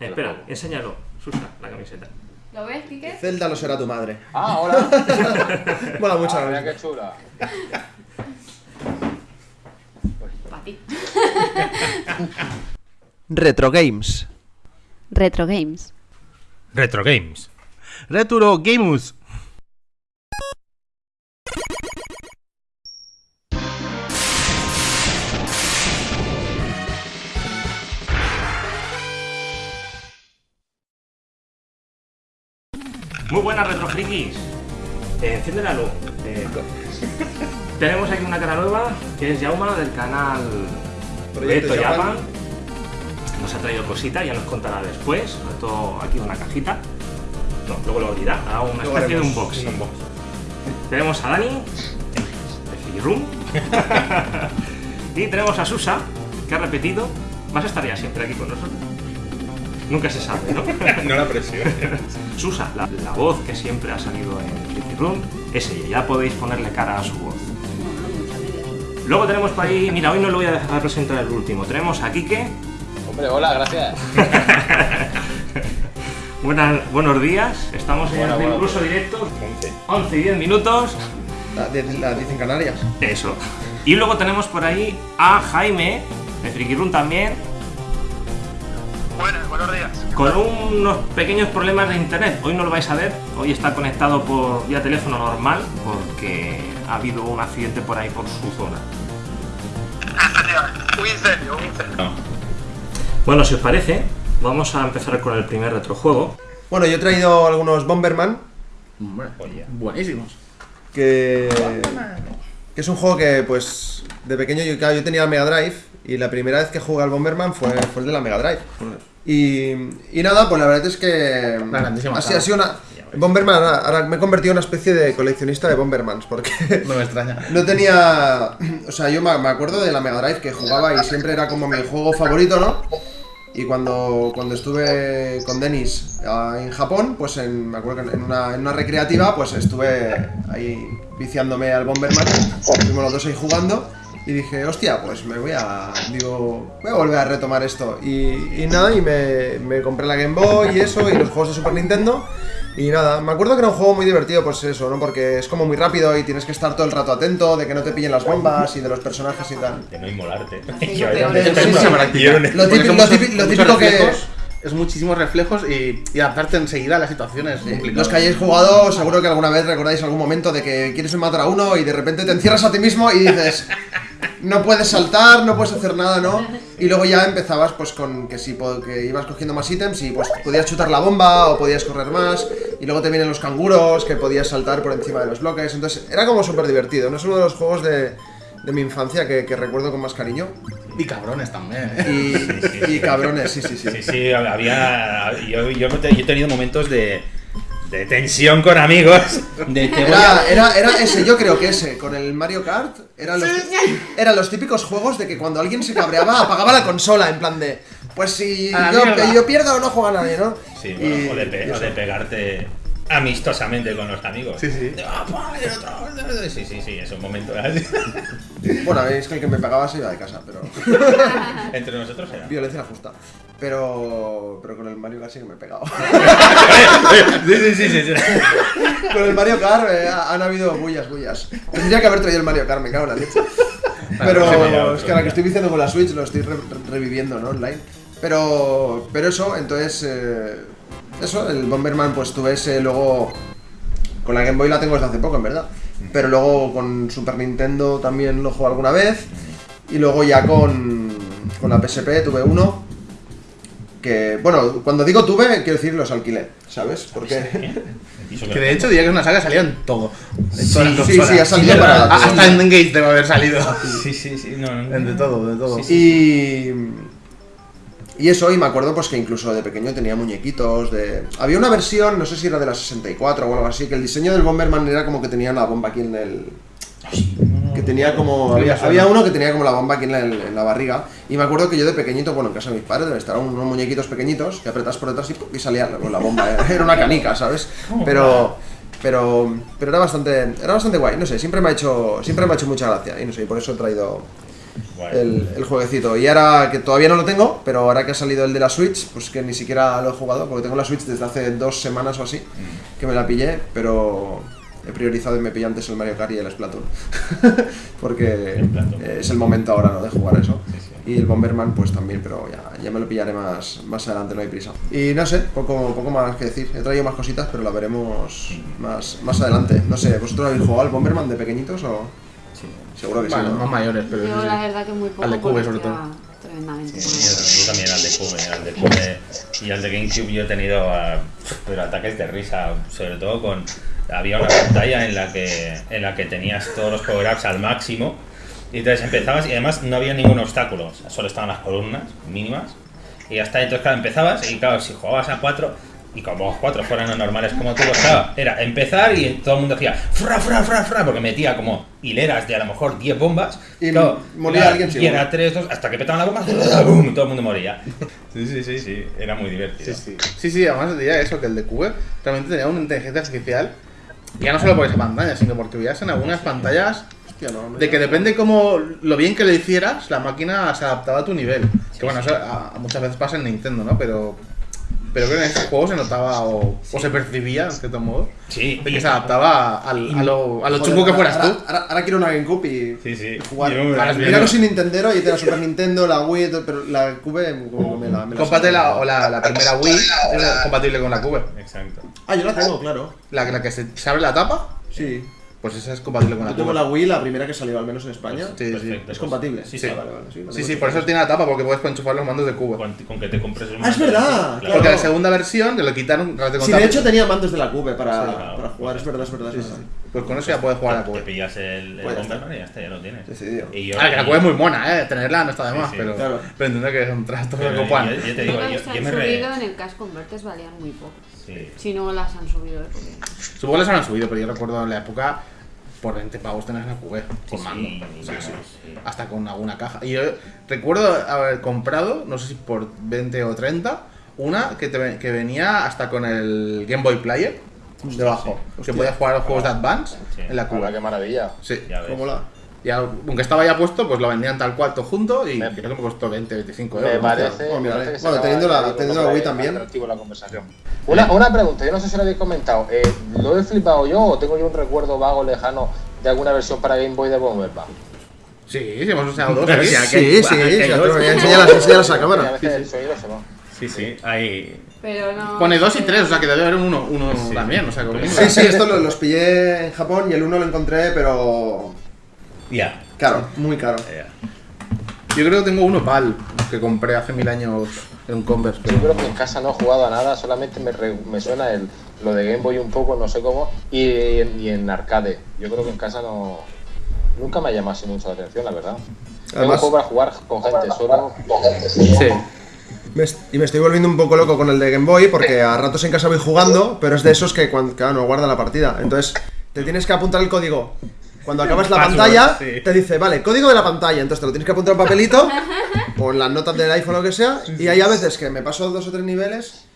Espera, enséñalo, Susa, la camiseta. ¿Lo ves, Kike? Zelda lo será tu madre. Ah, hola. Mola mucho. Ah, la mira qué chula. Para ti. Retro Games. Retro Games. Retro Games. Retro Games. Muy buenas, Retro Frikis. Eh, enciende la luz. Eh, tenemos aquí una cara nueva, que es Yauma, del canal Proyecto. Japan. Nos ha traído cositas, ya nos contará después. Todo aquí una cajita. No, luego lo abrirá. Hará una Luego especie de unboxing. un Tenemos a Dani, de Friki Room. y tenemos a Susa, que ha repetido. Vas a estar ya siempre aquí con nosotros. Nunca se sabe, ¿no? No la presión. Susa, la, la voz que siempre ha salido en Friki Room, es ella. Ya podéis ponerle cara a su voz. Luego tenemos por ahí, mira, hoy no lo voy a dejar presentar el último. Tenemos a Kike. Hombre, hola, gracias. Buenas, buenos días. Estamos en el incluso directo. 11 y 10 minutos. La, de- la dicen Canarias. Eso. Y luego tenemos por ahí a Jaime, de Friki Room también, Buenas, buenos días. con unos pequeños problemas de internet. Hoy no lo vais a ver, hoy está conectado por vía teléfono normal porque ha habido un accidente por ahí por su zona. Un incendio, un incendio. Bueno, si os parece, vamos a empezar con el primer retrojuego. Bueno, yo he traído algunos Bomberman, Buenísimos. que, que es un juego que, pues, de pequeño yo, claro, yo tenía la Mega Drive y la primera vez que jugué al Bomberman fue, fue el de la Mega Drive. Y, y nada, pues la verdad es que grandísima así ha sido una... Bomberman, ahora, me he convertido en una especie de coleccionista de Bombermans, porque No me extraña. no tenía... O sea, yo me me acuerdo de la Mega Drive que jugaba y siempre era como mi juego favorito, ¿no? Y cuando, cuando estuve con Denis ah, en Japón, pues en, me acuerdo que en una, en una recreativa, pues estuve ahí viciándome al Bomberman. Estuvimos los dos ahí jugando. Y dije, hostia, pues me voy a. Digo, voy a volver a retomar esto. Y, y nada, y me, me compré la Game Boy y eso, y los juegos de Super Nintendo. Y nada, me acuerdo que era un juego muy divertido, pues eso, ¿no? Porque es como muy rápido y tienes que estar todo el rato atento de que no te pillen las bombas y de los personajes y tal. De no inmolarte. Lo típico- son lo muchos- típico- lo muchos típico que- Es muchísimos reflejos y, y adaptarte enseguida a las situaciones. Sí. Los que hayáis jugado, seguro que alguna vez recordáis algún momento de que quieres matar a uno y de repente te encierras a ti mismo y dices, no puedes saltar, no puedes hacer nada, ¿no? Y luego ya empezabas pues con que si que ibas cogiendo más ítems y pues podías chutar la bomba o podías correr más y luego te vienen los canguros que podías saltar por encima de los bloques, entonces era como súper divertido, no es uno de los juegos de, de mi infancia que, que recuerdo con más cariño Y cabrones también. ¿eh? y, y cabrones, sí, sí, sí. Sí, sí, había. Yo, yo he tenido momentos de, de tensión con amigos. De te voy a- Era, era, era ese, yo creo que ese, con el Mario Kart, eran los, eran los típicos juegos de que cuando alguien se cabreaba apagaba la consola, en plan de, pues si yo, yo pierdo no juega nadie, ¿no? Sí, Y- bueno, o, de pe- y o eso. de pegarte amistosamente con los amigos. Sí, sí. De, "Ah, otro". Sí, sí, sí, es un momento así. Bueno, es que el que me pegaba se iba de casa, pero Entre nosotros era. violencia justa. Pero, pero con el Mario Kart sí que me he pegado. Sí, sí, sí, sí. sí. con el Mario Kart eh, han habido bullas, bullas. Tendría que haber traído el Mario Kart, me cago en la leche. Pero es que ahora que estoy viciando con la Switch lo estoy re- re- reviviendo, ¿no? Online. Pero, pero eso, entonces, eh, eso, el Bomberman, pues tuve ese luego. Con la Game Boy la tengo desde hace poco, en verdad. Pero luego con Super Nintendo también lo jugué alguna vez. Y luego ya con, con la PSP tuve uno. Que, bueno, cuando digo tuve, quiero decir los alquilé, ¿sabes? Porque. Que de hecho diría que es una saga salía en todo. En Sí, todas las sí, sí, ha salido Sí, para- Hasta en Engage debe haber salido. Sí, sí, sí. No, no. En de todo, de todo. Y. Y eso, y me acuerdo pues que incluso de pequeño tenía muñequitos de... Había una versión, no sé si era de la 64 o algo así, que el diseño del Bomberman era como que tenía la bomba aquí en el... Que tenía como... Había, había uno que tenía como la bomba aquí en la, en la barriga. Y me acuerdo que yo de pequeñito, bueno, en casa de mis padres, estaban unos muñequitos pequeñitos que apretas por detrás y, y salía la, la bomba. Era una canica, ¿sabes? Pero... Pero, pero era bastante era bastante guay, no sé, siempre me ha hecho siempre me ha hecho mucha gracia y no sé, y por eso he traído el, el jueguecito. Y ahora que todavía no lo tengo, pero ahora que ha salido el de la Switch, pues que ni siquiera lo he jugado, porque tengo la Switch desde hace dos semanas o así, Mm. que me la pillé, pero he priorizado y me pillé antes el Mario Kart y el Splatoon. porque Splatoon. es el momento ahora ¿no? de jugar eso. Y el Bomberman pues también, pero ya, ya me lo pillaré más, más adelante, no hay prisa. Y no sé, poco, poco más que decir. He traído más cositas, pero la veremos más, más adelante. No sé, ¿vosotros habéis jugado al Bomberman de pequeñitos o...? Sí. Seguro que Bueno, sí, ¿no? más mayores, pero. Yo sí, la verdad que muy poco. Al de Cube, sobre todo. Tremendamente. Sí, yo, yo también al de Cube, al de Cube y al de GameCube yo he tenido ah, pero ataques de risa, sobre todo con había una pantalla en la que en la que tenías todos los power-ups al máximo y entonces empezabas y además no había ningún obstáculo, o sea, solo estaban las columnas mínimas y ya está, entonces claro, empezabas y claro, si jugabas a 4 y como los cuatro fueran normales como tú, pues, claro, era empezar y todo el mundo hacía fra, fra, fra, fra, porque metía como hileras de a lo mejor 10 bombas. Y claro, moría alguien Y seguro. era 3, 2, hasta que petaban la bomba, ¡bum! todo el mundo moría. Sí, sí, sí, sí, era muy divertido. Sí, sí. Sí, sí, además diría eso, que el de Cube realmente tenía una inteligencia artificial, ya no solo por esa pantalla, sino porque veías en algunas pantallas Hostia, no, no de que depende como lo bien que lo hicieras, la máquina se adaptaba a tu nivel. Que bueno, eso a- a muchas veces pasa en Nintendo, ¿no? Pero pero creo que en este juego se notaba o, o se percibía, en cierto modo, Sí, de y- que se adaptaba al- a lo, a lo chungo que fueras ahora, tú. Ahora, ahora quiero una GameCube y, Sí, sí. jugar. Mira soy Nintendero y tengo la Super Nintendo, la Wii, y todo, pero la Cube como me la... Me la o la, la primera Wii, es compatible con la Cube. Exacto. Ah, yo la tengo, claro. La, la que se, se abre la tapa, Sí. Pues esa es compatible con la Yo tengo Cube. la Wii, la primera que salió al menos en España. Sí, sí. Perfecto, Es pues, compatible. Sí, Sí. Ah, vale, vale, sí, Sí, sí, hecha. por eso tiene la tapa, porque puedes enchufar los mandos de Cube. Con, con que te compres el Ah, es mando, verdad, claro. claro. Porque la segunda versión te lo quitaron con Sí, de hecho tenía mandos de la Cube para, Sí, claro. para jugar, es verdad, es verdad. Es Sí, sí, verdad. sí. Pues con eso ya puedes jugar a la Te Cube. pillas el, el Pues Bomberman y ya está, ya lo tienes. Decidido. Y yo, Ah, que la Cube es muy mona, eh. Tenerla no está de Sí, más, sí, pero, claro. pero entiendo que es un trasto de yo, te digo, yo, me subido en el Cash Converters valían muy poco. Sí. Si no las han subido, ¿eh? Porque... Supongo que las han subido, pero yo recuerdo en la época por 20 pavos tener la Cube con Sí, mando. sí, Sí, sí. sí. Hasta con alguna caja. Y yo recuerdo haber comprado, no sé si por 20 o 30, una que, te que venía hasta con el Game Boy Player debajo. Que podías jugar a los juegos de Advance Sí. en la Hola, qué maravilla. Sí. Ya ves. ¿Cómo la? Y aunque estaba ya puesto, pues lo vendían tal cual todo junto y Me- creo que me costó 20, 25 euros. Me parece. Me parece eh. se Bueno, teniendo la- un teniendo la Wii también. la conversación. Una, una pregunta, yo no sé si lo habéis comentado. eh, ¿Lo he flipado yo o tengo yo un recuerdo vago lejano de alguna versión para Game Boy de Bomberman? Sí, sí, hemos usado dos. Sí, Sí, sí, enséñalas a cámara. Sí, sí, hay... Pero no. Pone dos y tres, o sea que debe haber uno, uno Sí. también, o sea, Sí, sí, esto lo- los pillé en Japón y el uno lo encontré, pero Ya. caro, muy caro. ya. Yo creo que tengo uno PAL que compré hace mil años en un Converse. Yo creo que en casa no he jugado a nada, solamente me, re- me suena el, lo de Game Boy un poco, no sé cómo, y en, y en arcade. Yo creo que en casa no. Nunca me ha llamado así mucho la atención, la verdad. Además- juego para jugar con gente, solo. Sí. Me est- y me estoy volviendo un poco loco con el de Game Boy porque a ratos en casa voy jugando, pero es de esos que cuando claro, no guarda la partida. Entonces, te tienes que apuntar el código. Cuando acabas la Password, pantalla, sí. te dice, vale, código de la pantalla. Entonces te lo tienes que apuntar en papelito o en las notas del iPhone o lo que sea. Y hay a veces que me paso dos o tres niveles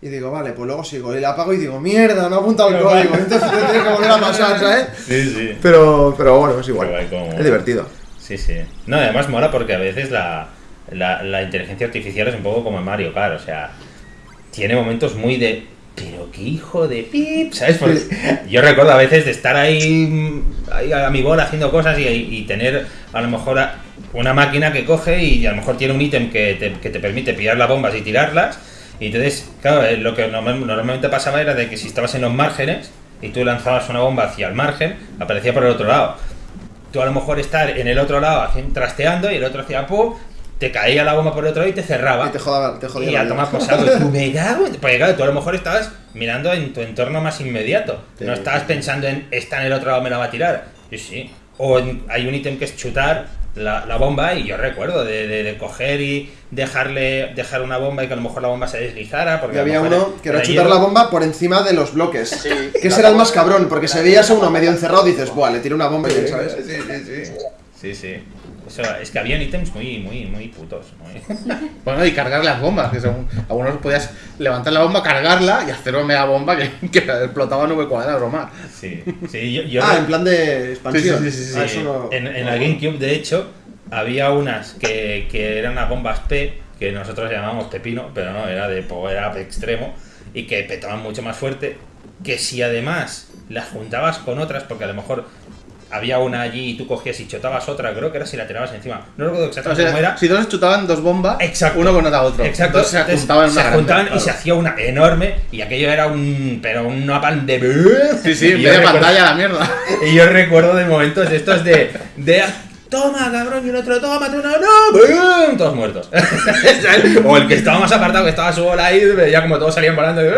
y digo, vale, pues luego sigo. Y la apago y digo, mierda, no he apuntado el código. Entonces te tienes que volver a pasar, ¿sabes? Sí, sí. Pero, pero bueno, es igual. Pero hay como- Es divertido. Sí, sí. No, además mola porque a veces la, la, la inteligencia artificial es un poco como en Mario Kart, o sea, tiene momentos muy de. Pero qué hijo de pip, ¿sabes? Porque yo recuerdo a veces de estar ahí, ahí a mi bola haciendo cosas y, tener a lo mejor una máquina que coge y a lo mejor tiene un ítem que te, que te permite pillar las bombas y tirarlas. Y entonces, claro, eh, lo que normal- normalmente pasaba era de que si estabas en los márgenes y tú lanzabas una bomba hacia el margen, aparecía por el otro lado tú a lo mejor estar en el otro lado trasteando y el otro hacía pum, te caía la bomba por el otro lado y te cerraba. Y te jodaba, te jodía Y a tomar por saco. Y tú me cago en- Porque claro, tú a lo mejor estabas mirando en tu entorno más inmediato. Sí, no estabas sí. pensando en está en el otro lado, me la va a tirar. Sí, sí. O en- hay un ítem que es chutar la, la bomba y yo recuerdo de, de- de coger y dejarle dejar una bomba y que a lo mejor la bomba se deslizara. Porque Y a había uno que era era chutar hielo. la bomba por encima de los bloques. Sí, que ese era el más cabrón, porque se la- veía ese uno medio encerrado y dices, buah, le tiro una bomba y ¿sabes? Sí, sí, sí. Sí, sí. Eso, es que habían ítems muy, muy, muy putos. muy- Bueno, y cargar las bombas, que según algunos podías levantar la bomba, cargarla y hacer una mega bomba que, que explotaba nube cuadrada o más. Sí, sí, yo, yo Ah, en plan de expansión. Sí, sí, sí, sí, Ah, sí, eso no- en, en no- la GameCube, de hecho, había unas que, que eran unas bombas P, que nosotros llamamos pepino, pero no, era de power up extremo, y que petaban mucho más fuerte, que si además las juntabas con otras, porque a lo mejor había una allí y tú cogías y chotabas otra, creo que era si la tirabas encima. No recuerdo O exactamente cómo sea, era. si dos chutaban dos bombas, Exacto. uno con otra otro. Exacto, Entonces se juntaban una se grande, juntaban y claro. se hacía una enorme y aquello era un pero un napalm de Sí, sí, de recuerdo- pantalla la mierda. y yo recuerdo de momentos estos de, de toma cabrón y el otro toma tú no no ¡bum! todos muertos o el que estaba más apartado que estaba su bola ahí veía como todos salían volando ¡eh!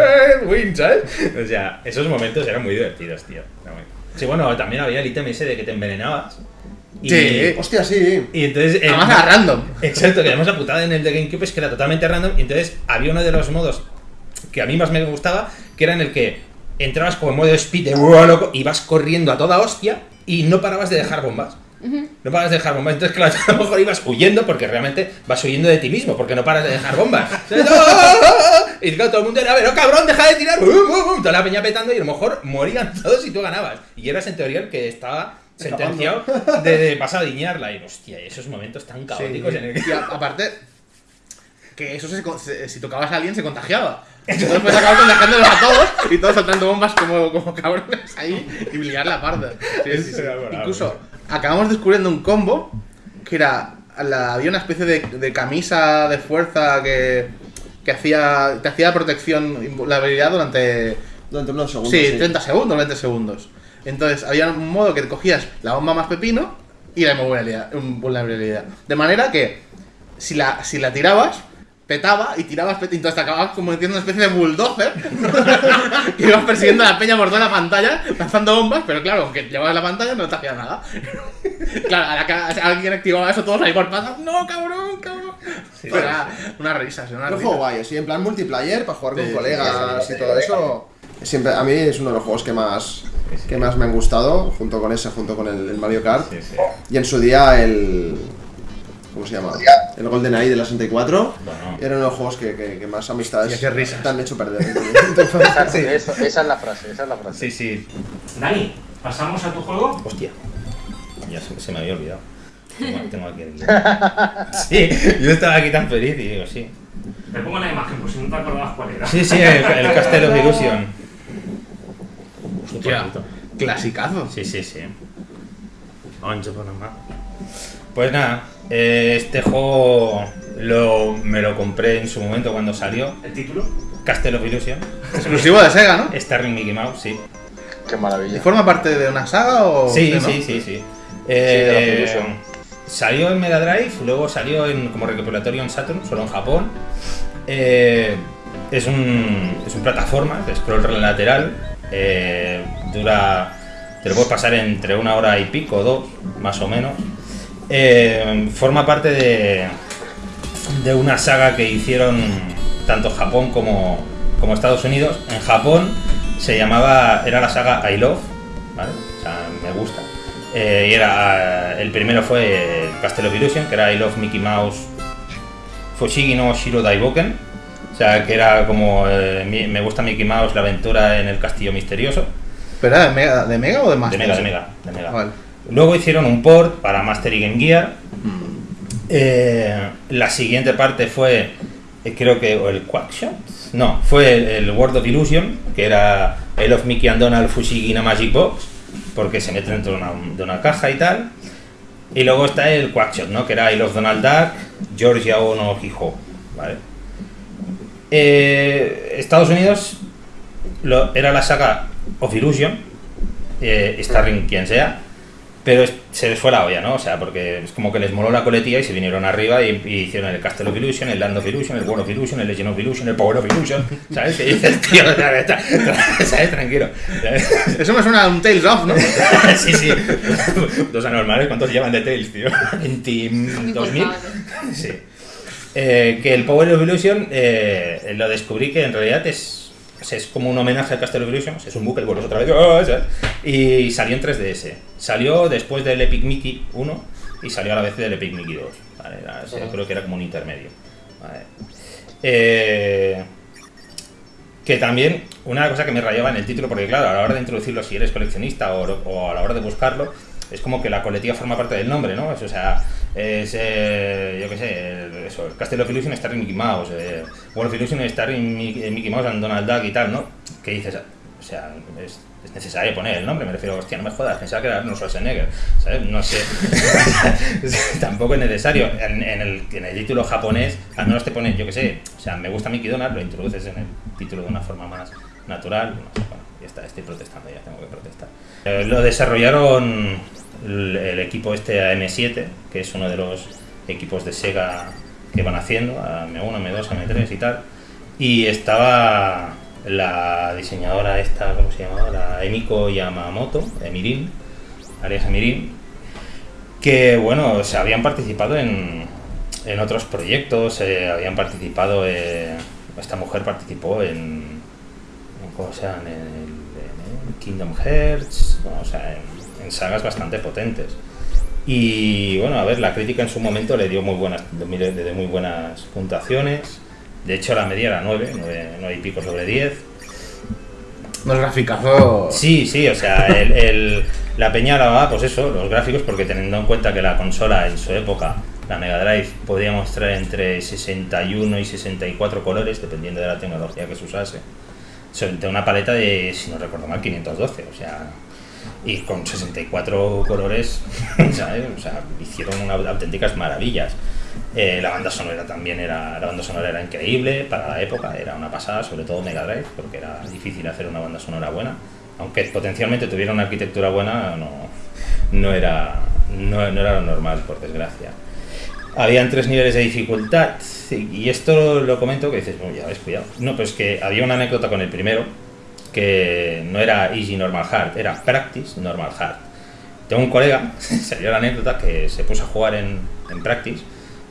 win ¿sabes? o sea esos momentos eran muy divertidos tío Era muy- sí bueno también había el ítem ese de que te envenenabas y, Sí. Hostia, sí. y entonces eh, Además era random. Exacto, que además la putada en el de GameCube es que era totalmente random. Y entonces había uno de los modos que a mí más me gustaba, que era en el que entrabas como en modo speed de "Uah, loco, y vas corriendo a toda hostia y no parabas de dejar bombas. No paras de dejar bombas. Entonces, claro, a lo mejor ibas huyendo porque realmente vas huyendo de ti mismo, porque no paras de dejar bombas. ¿Sabes? Y claro, todo el mundo era, pero cabrón, deja de tirar. ¡Bum, bum, bum! Toda la peña petando y a lo mejor morían todos y tú ganabas. Y eras en teoría el que estaba sentenciado de, de pasar a diñarla. Y hostia, esos momentos tan caóticos en el que. A- aparte, que eso se, se- si tocabas a alguien se contagiaba. Entonces pues acabas contagiándolos a todos y todos soltando bombas como, como cabrones ahí y liar la parda. Sí, sí, sí. Incluso acabamos descubriendo un combo que era. la- había una especie de, de camisa de fuerza que, que hacía, te hacía protección, la habilidad durante Durante unos segundos. Sí, 30 segundos, 20 segundos. Entonces, había un modo que cogías la bomba más pepino y la invulnerabilidad. De manera que, si la, si la tirabas, petaba y tirabas pet- entonces te acababas como metiendo una especie de bulldozer que ibas persiguiendo a la peña por toda la pantalla lanzando bombas, pero claro, aunque llevabas la pantalla no te hacía nada. claro, a la que alguien activaba eso, todos ahí por patas, no, cabrón, cabrón. Pero era una risa, era una Un risa. juego guay, sí, en plan multiplayer, para jugar con Sí, colegas sí, y sí, todo sí. eso. Siempre, a mí es uno de los juegos que más, que más me han gustado, junto con ese, junto con el, el Mario Kart. Sí, sí. Y en su día el. ¿Cómo se llama? El Golden Eye de la 64. Bueno. Era uno de los juegos que, que- que más amistades Y qué risas. te han hecho perder. Eso- esa es la frase, esa es la frase. Sí, sí. Dani, ¿pasamos a tu juego? Hostia. Ya se, se me había olvidado. Tengo, tengo aquí el. Sí, yo estaba aquí tan feliz y digo, sí. Te pongo la imagen por si no te acordabas cuál era. Sí, sí, el, el Castle of Illusion. Hostia, clasicazo. Sí, sí, sí. Pues nada, eh, este juego lo, me lo compré en su momento cuando salió. ¿El título? Castle of Illusion. Exclusivo de Sega, ¿no? Starring Mickey Mouse, sí. Qué ¿Y maravilla. forma parte de una saga o.? Sí, no? sí, sí, sí. Eh, Illusion. salió en Mega Drive, luego salió en, como recopilatorio en Saturn, solo en Japón. Eh, es, un, es un plataforma de scroll lateral. eh, dura. Te lo puedes pasar entre una hora y pico, dos, más o menos. Eh, forma parte de, de una saga que hicieron tanto Japón como, como Estados Unidos. En Japón se llamaba, era la saga I Love, ¿vale? O sea, me gusta. Eh, y era, el primero fue Castle of Illusion, que era I Love Mickey Mouse Fushigi no Shiro Daiboken. O sea, que era como eh, me gusta Mickey Mouse, la aventura en el castillo misterioso. ¿Pero era de Mega, de Mega o de De Master? Mega, de Mega, de Mega. Vale. Luego hicieron un port para Master y Game Gear. Eh, la siguiente parte fue, eh, creo que, o el Quackshot. No, fue el, el World of Illusion, que era el of Mickey and Donald Fushigi na Magic Box, porque se mete dentro de una, de una caja y tal. Y luego está el Quackshot, ¿no? Que era I Love Donald Duck, Georgia Ono Hijo, ¿vale? Eh, Estados Unidos lo- era la saga of Illusion, starring quien sea, pero es- se les fue la olla, ¿no? O sea, porque es como que les moló la coletilla y se vinieron arriba y, y hicieron el Castle of Illusion, el Land of Illusion, el World of Illusion, el Legend of Illusion, el Power of Illusion, ¿sabes? Que dices, tío, ¿sabes? ¿sabes? Tranquilo. ¿sabes? Eso me suena a un Tales of, ¿no? sí, sí. Dos anormales, ¿cuántos llevan de Tales, tío? 20, Ni 2000. contable. Sí. Eh, que el Power of Illusion eh, lo descubrí que en realidad es, es como un homenaje al Castle of sea, es un bucle, vuelves otra vez, ¡ah! ¿sabes? y salió en 3DS. Salió después del Epic Mickey 1 y salió a la vez del Epic Mickey 2. ¿vale? Era- o sea, creo que era como un intermedio. ¿vale? Eh, que también, una cosa que me rayaba en el título, porque claro, a la hora de introducirlo, si eres coleccionista o, o a la hora de buscarlo, es como que la coletilla forma parte del nombre, ¿no? O sea, es, eh, yo qué sé, eso, Castle of Illusion Starring Mickey Mouse, eh, World of Illusion Starring Mickey, Mouse and Donald Duck y tal, ¿no? Que dices, o sea, es, es necesario poner el nombre, me refiero, hostia, no me jodas, pensaba que era Arnold Schwarzenegger, ¿sabes? No sé, tampoco es necesario. En, en el, en el título japonés, al menos te pones, yo qué sé, o sea, me gusta Mickey Donald, lo introduces en el título de una forma más natural, no sé, bueno, ya está, estoy protestando, ya tengo que protestar. Eh, lo desarrollaron el, equipo este AM7, que es uno de los equipos de Sega que van haciendo, AM1, AM2, AM3 y tal, y estaba la diseñadora esta, ¿cómo se llamaba? La Emiko Yamamoto, Emirin, alias Emirin, que bueno, se habían participado en, en otros proyectos, eh, habían participado, eh, esta mujer participó en, ¿cómo se llama? En, en el Kingdom Hearts, bueno, o sea, en, en sagas bastante potentes. Y bueno, a ver, la crítica en su momento le dio muy buenas, le dio muy buenas puntuaciones. De hecho, la media era 9, 9, y pico sobre 10. Unos graficazos. Sí, sí, o sea, el, el- la peña hablaba, pues eso, los gráficos, porque teniendo en cuenta que la consola en su época, la Mega Drive, podía mostrar entre 61 y 64 colores, dependiendo de la tecnología que se usase. Sobre una paleta de, si no recuerdo mal, 512, o sea, y con 64 colores, ¿sabes? O sea, hicieron unas auténticas maravillas. Eh, la banda sonora también era, la banda sonora era increíble para la época, era una pasada, sobre todo Mega Drive, porque era difícil hacer una banda sonora buena. Aunque potencialmente tuviera una arquitectura buena, no, no, era, no, no era lo normal, por desgracia. Habían tres niveles de dificultad, y esto lo comento que dices, bueno, ya ves, cuidado. No, pues que había una anécdota con el primero, que no era Easy Normal Hard, era Practice Normal Hard. Tengo un colega, salió la anécdota, que se puso a jugar en, en Practice.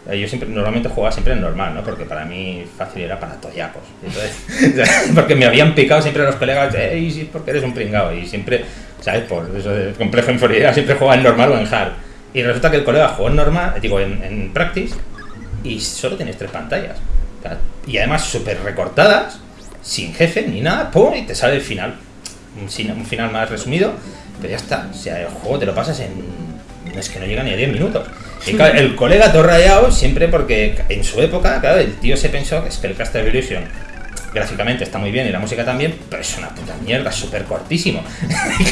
Eh, Yo siempre, normalmente jugaba siempre en normal, ¿no? Porque para mí fácil era para toyacos. Entonces, porque me habían picado siempre los colegas, eh, Easy, porque eres un pringao. Y siempre, ¿sabes? Por eso de complejo de inferioridad, siempre jugaba en normal o en hard. Y resulta que el colega jugó en normal, digo, en, en Practice, y solo tienes tres pantallas. Y además súper recortadas, sin jefe ni nada, ¡pum! y te sale el final. Un, final más resumido, pero ya está. O sea, el juego te lo pasas en. Es que no llega ni a 10 minutos. Y el colega todo siempre porque en su época, claro, el tío se pensó que es que el Castle Evolution gráficamente está muy bien y la música también, pero es una puta mierda, súper cortísimo.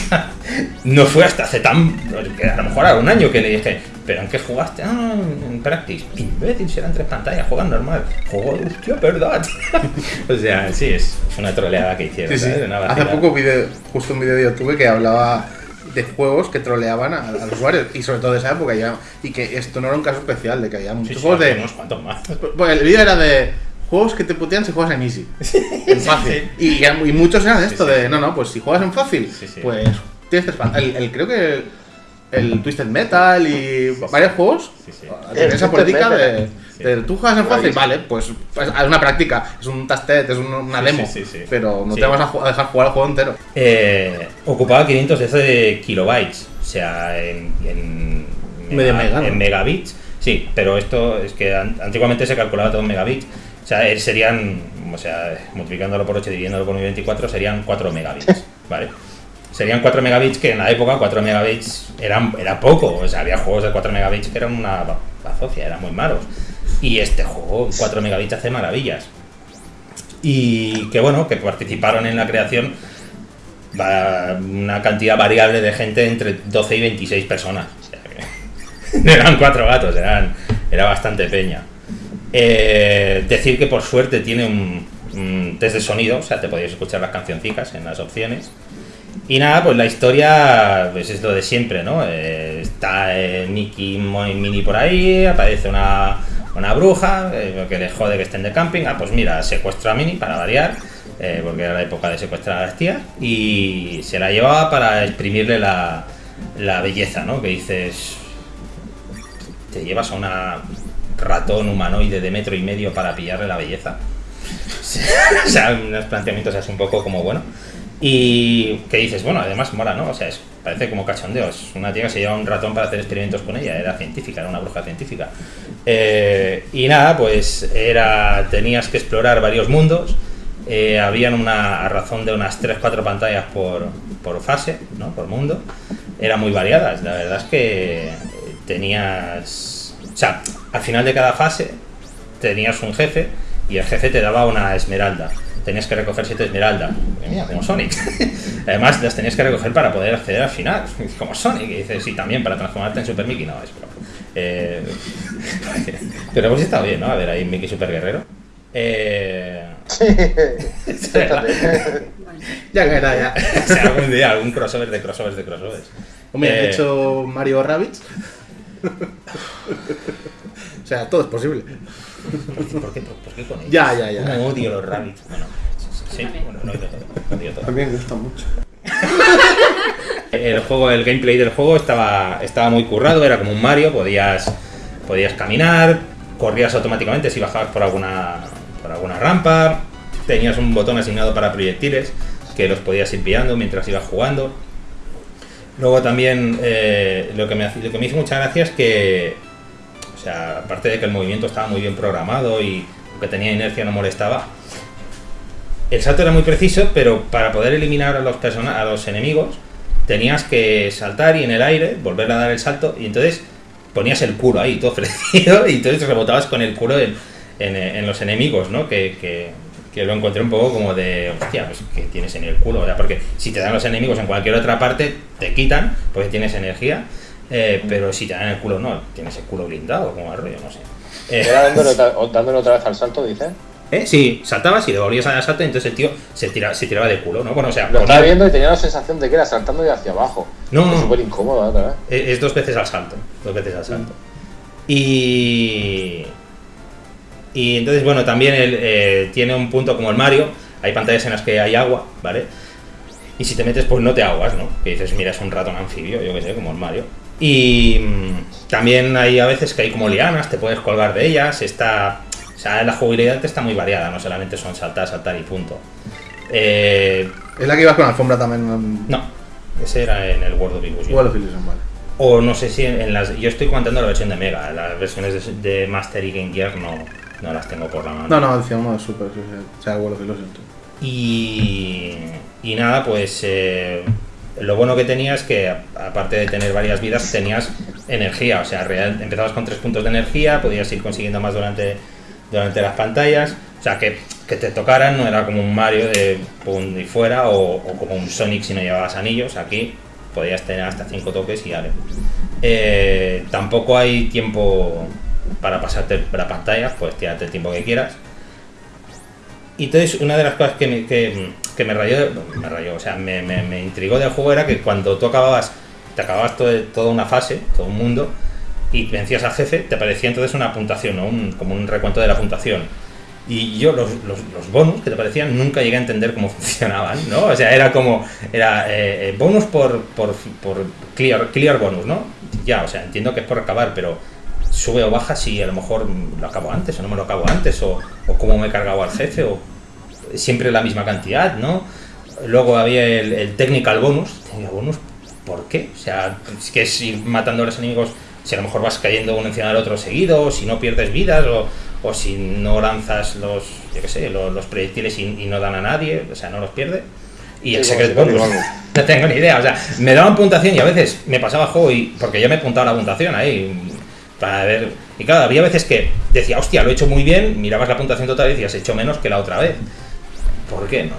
no fue hasta hace tan. a lo mejor era un año que le dije, ¿pero en qué jugaste? Ah, en Practice. Imbécil, si eran tres pantallas, juegan normal. Juego, hostia, verdad. o sea, sí, es, una troleada que hicieron. Sí, sí. Hace poco video, justo un vídeo de YouTube que hablaba de juegos que troleaban a, a los usuarios y sobre todo de esa época ya y que esto no era un caso especial de que había muchos sí, juegos de unos cuantos más. pues el vídeo era de juegos que te putean si juegas en easy en fácil y, y muchos eran esto Sí, sí. de no no pues si juegas en fácil pues tienes tres el, el- creo que el, Twisted Metal y varios juegos Sí, sí. tienen El esa política de. Sí. de tú juegas en fácil vale pues, pues es una práctica es un tastet es un- una demo sí, sí, sí. pero no Sí. te vas a, dejar jugar el juego entero Eh, ocupaba 512 kilobytes, o sea, en, en, Medio mega, ¿no? en megabits. Sí, pero esto es que an- antiguamente se calculaba todo en megabits. O sea, eh, serían, o sea, multiplicándolo por 8 y dividiéndolo por 24 serían 4 megabits, ¿vale? Serían 4 megabits que en la época 4 megabits eran, era poco, o sea, había juegos de 4 megabits que eran una ba- bazofia, eran muy malos. Y este juego en 4 megabits hace maravillas. Y que bueno, que participaron en la creación una cantidad variable de gente entre 12 y 26 personas. O sea que eran cuatro gatos, eran, era bastante peña. Eh, decir que por suerte tiene un, test de sonido, o sea, te podéis escuchar las cancioncicas en las opciones. Y nada, pues la historia pues es lo de siempre, ¿no? Eh, está eh, Mickey Mo- Mini por ahí, aparece una, una bruja eh, que le jode que estén de camping. Ah, pues mira, secuestra a Mini para variar, eh, porque era la época de secuestrar a las tías, y se la llevaba para exprimirle la, la belleza, ¿no? Que dices, te llevas a una ratón humanoide de metro y medio para pillarle la belleza. o sea, unos planteamientos así un poco como bueno. Y que dices, bueno, además mola, ¿no? O sea, es- parece como cachondeo. Es una tía que se lleva un ratón para hacer experimentos con ella. Era científica, era una bruja científica. Eh, y nada, pues era tenías que explorar varios mundos. Eh, habían una a razón de unas 3-4 pantallas por, por fase, ¿no? Por mundo. eran muy variadas. La verdad es que tenías. O sea, al final de cada fase tenías un jefe y el jefe te daba una esmeralda. Tenías que recoger siete esmeraldas. Mira, como Sonic. Además, las tenías que recoger para poder acceder al final. Como Sonic. Y dices, sí, también para transformarte en Super Mickey. No, es broma. Eh, pero hemos estado bien, ¿no? A ver, ahí Mickey Super Guerrero. Eh, verdad. Ya caerá, ya. O sea, algún día, algún crossover de crossovers de crossovers. Hombre, Eh, he hecho Mario Rabbits. o sea, todo es posible. ¿Por qué, por qué con ellos? Ya, ya, ya. Como odio los rabbits. Bueno, sí, bueno, no odio todo. odio todo. A mí me gusta mucho. El juego, el gameplay del juego estaba, estaba muy currado, era como un Mario, podías, podías caminar, corrías automáticamente si bajabas por alguna, por alguna rampa, tenías un botón asignado para proyectiles que los podías ir pillando mientras ibas jugando. Luego también eh, lo, que me, lo que me hizo mucha gracia es que, o sea, aparte de que el movimiento estaba muy bien programado y que tenía inercia no molestaba, el salto era muy preciso, pero para poder eliminar a los, a los enemigos tenías que saltar y en el aire volver a dar el salto y entonces ponías el culo ahí todo ofrecido y entonces rebotabas con el culo en, en- los enemigos, ¿no? Que, que- que lo encontré un poco como de, hostia, pues que tienes en el culo, porque si te dan los enemigos en cualquier otra parte, te quitan porque tienes energía, eh, pero si te dan el culo no, tienes el culo blindado, como el rollo, no sé. Eh, Era dándole otra, vez al salto, dices. ¿Eh? Sí, saltabas y devolvías a dar salto y entonces el tío se, tira, se tiraba de culo, ¿no? Bueno, o sea, Lo estaba viendo y tenía la sensación de que era saltando de hacia abajo. No, no. Es súper incómodo, ¿eh? otra vez. es, es dos veces al salto, dos veces al salto. Y... Y entonces, bueno, también él, eh, tiene un punto como el Mario, hay pantallas en las que hay agua, ¿vale? Y si te metes, pues no te aguas, ¿no? Que dices, mira, es un ratón anfibio, yo que sé, como el Mario. Y mm, también hay a veces que hay como lianas, te puedes colgar de ellas, está... O sea, la jugabilidad está muy variada, no solamente son saltar, saltar y punto. Eh, Es la que ibas con alfombra también. no, ese era en el World of Illusion. World of Illusion, vale. O no sé si en, en las. Yo estoy comentando la versión de Mega. Las versiones de, de Master y Game Gear no, no las tengo por la mano. No, no, decía uno de Super, o sea, World of Illusion. Y, y nada, pues eh, lo bueno que tenía es que aparte de tener varias vidas tenías energía, o sea, real, empezabas con tres puntos de energía, podías ir consiguiendo más durante, durante las pantallas, o sea, que, que te tocaran no era como un Mario de pum y fuera o, como un Sonic si no llevabas anillos, aquí podías tener hasta cinco toques y ale. Eh, tampoco hay tiempo para pasarte la pantalla, pues tírate el tiempo que quieras. Y entonces una de las cosas que me, que, que me rayó, me rayó, o sea, me, me- me intrigó del juego era que cuando tú acababas, te acababas todo- toda una fase, todo un mundo, y vencías al jefe, te aparecía entonces una puntuación, ¿no? Un- como un recuento de la puntuación. Y yo los, los, los bonus que te parecían nunca llegué a entender cómo funcionaban, ¿no? O sea, era como, era eh, eh, bonus por, por, por clear, clear bonus, ¿no? Ya, o sea, entiendo que es por acabar, pero sube o baja si a lo mejor lo acabo antes o no me lo acabo antes, o, o cómo me he cargado al jefe, o siempre la misma cantidad, ¿no? Luego había el, el technical bonus, technical bonus, ¿por qué? O sea, es que es ir matando a los enemigos, si a lo mejor vas cayendo uno encima del otro seguido, o si no pierdes vidas, o, o si no lanzas los, yo qué sé, los, los proyectiles y, y no dan a nadie, o sea, no los pierde. Y el Sí, secret bonus, fuera no tengo ni idea, o sea, me daban puntuación y a veces me pasaba juego y, porque yo me apuntaba la puntuación ahí, para ver, y claro, había veces que decía, hostia, lo he hecho muy bien, mirabas la puntuación total y decías, he hecho menos que la otra vez. ¿Por qué? No.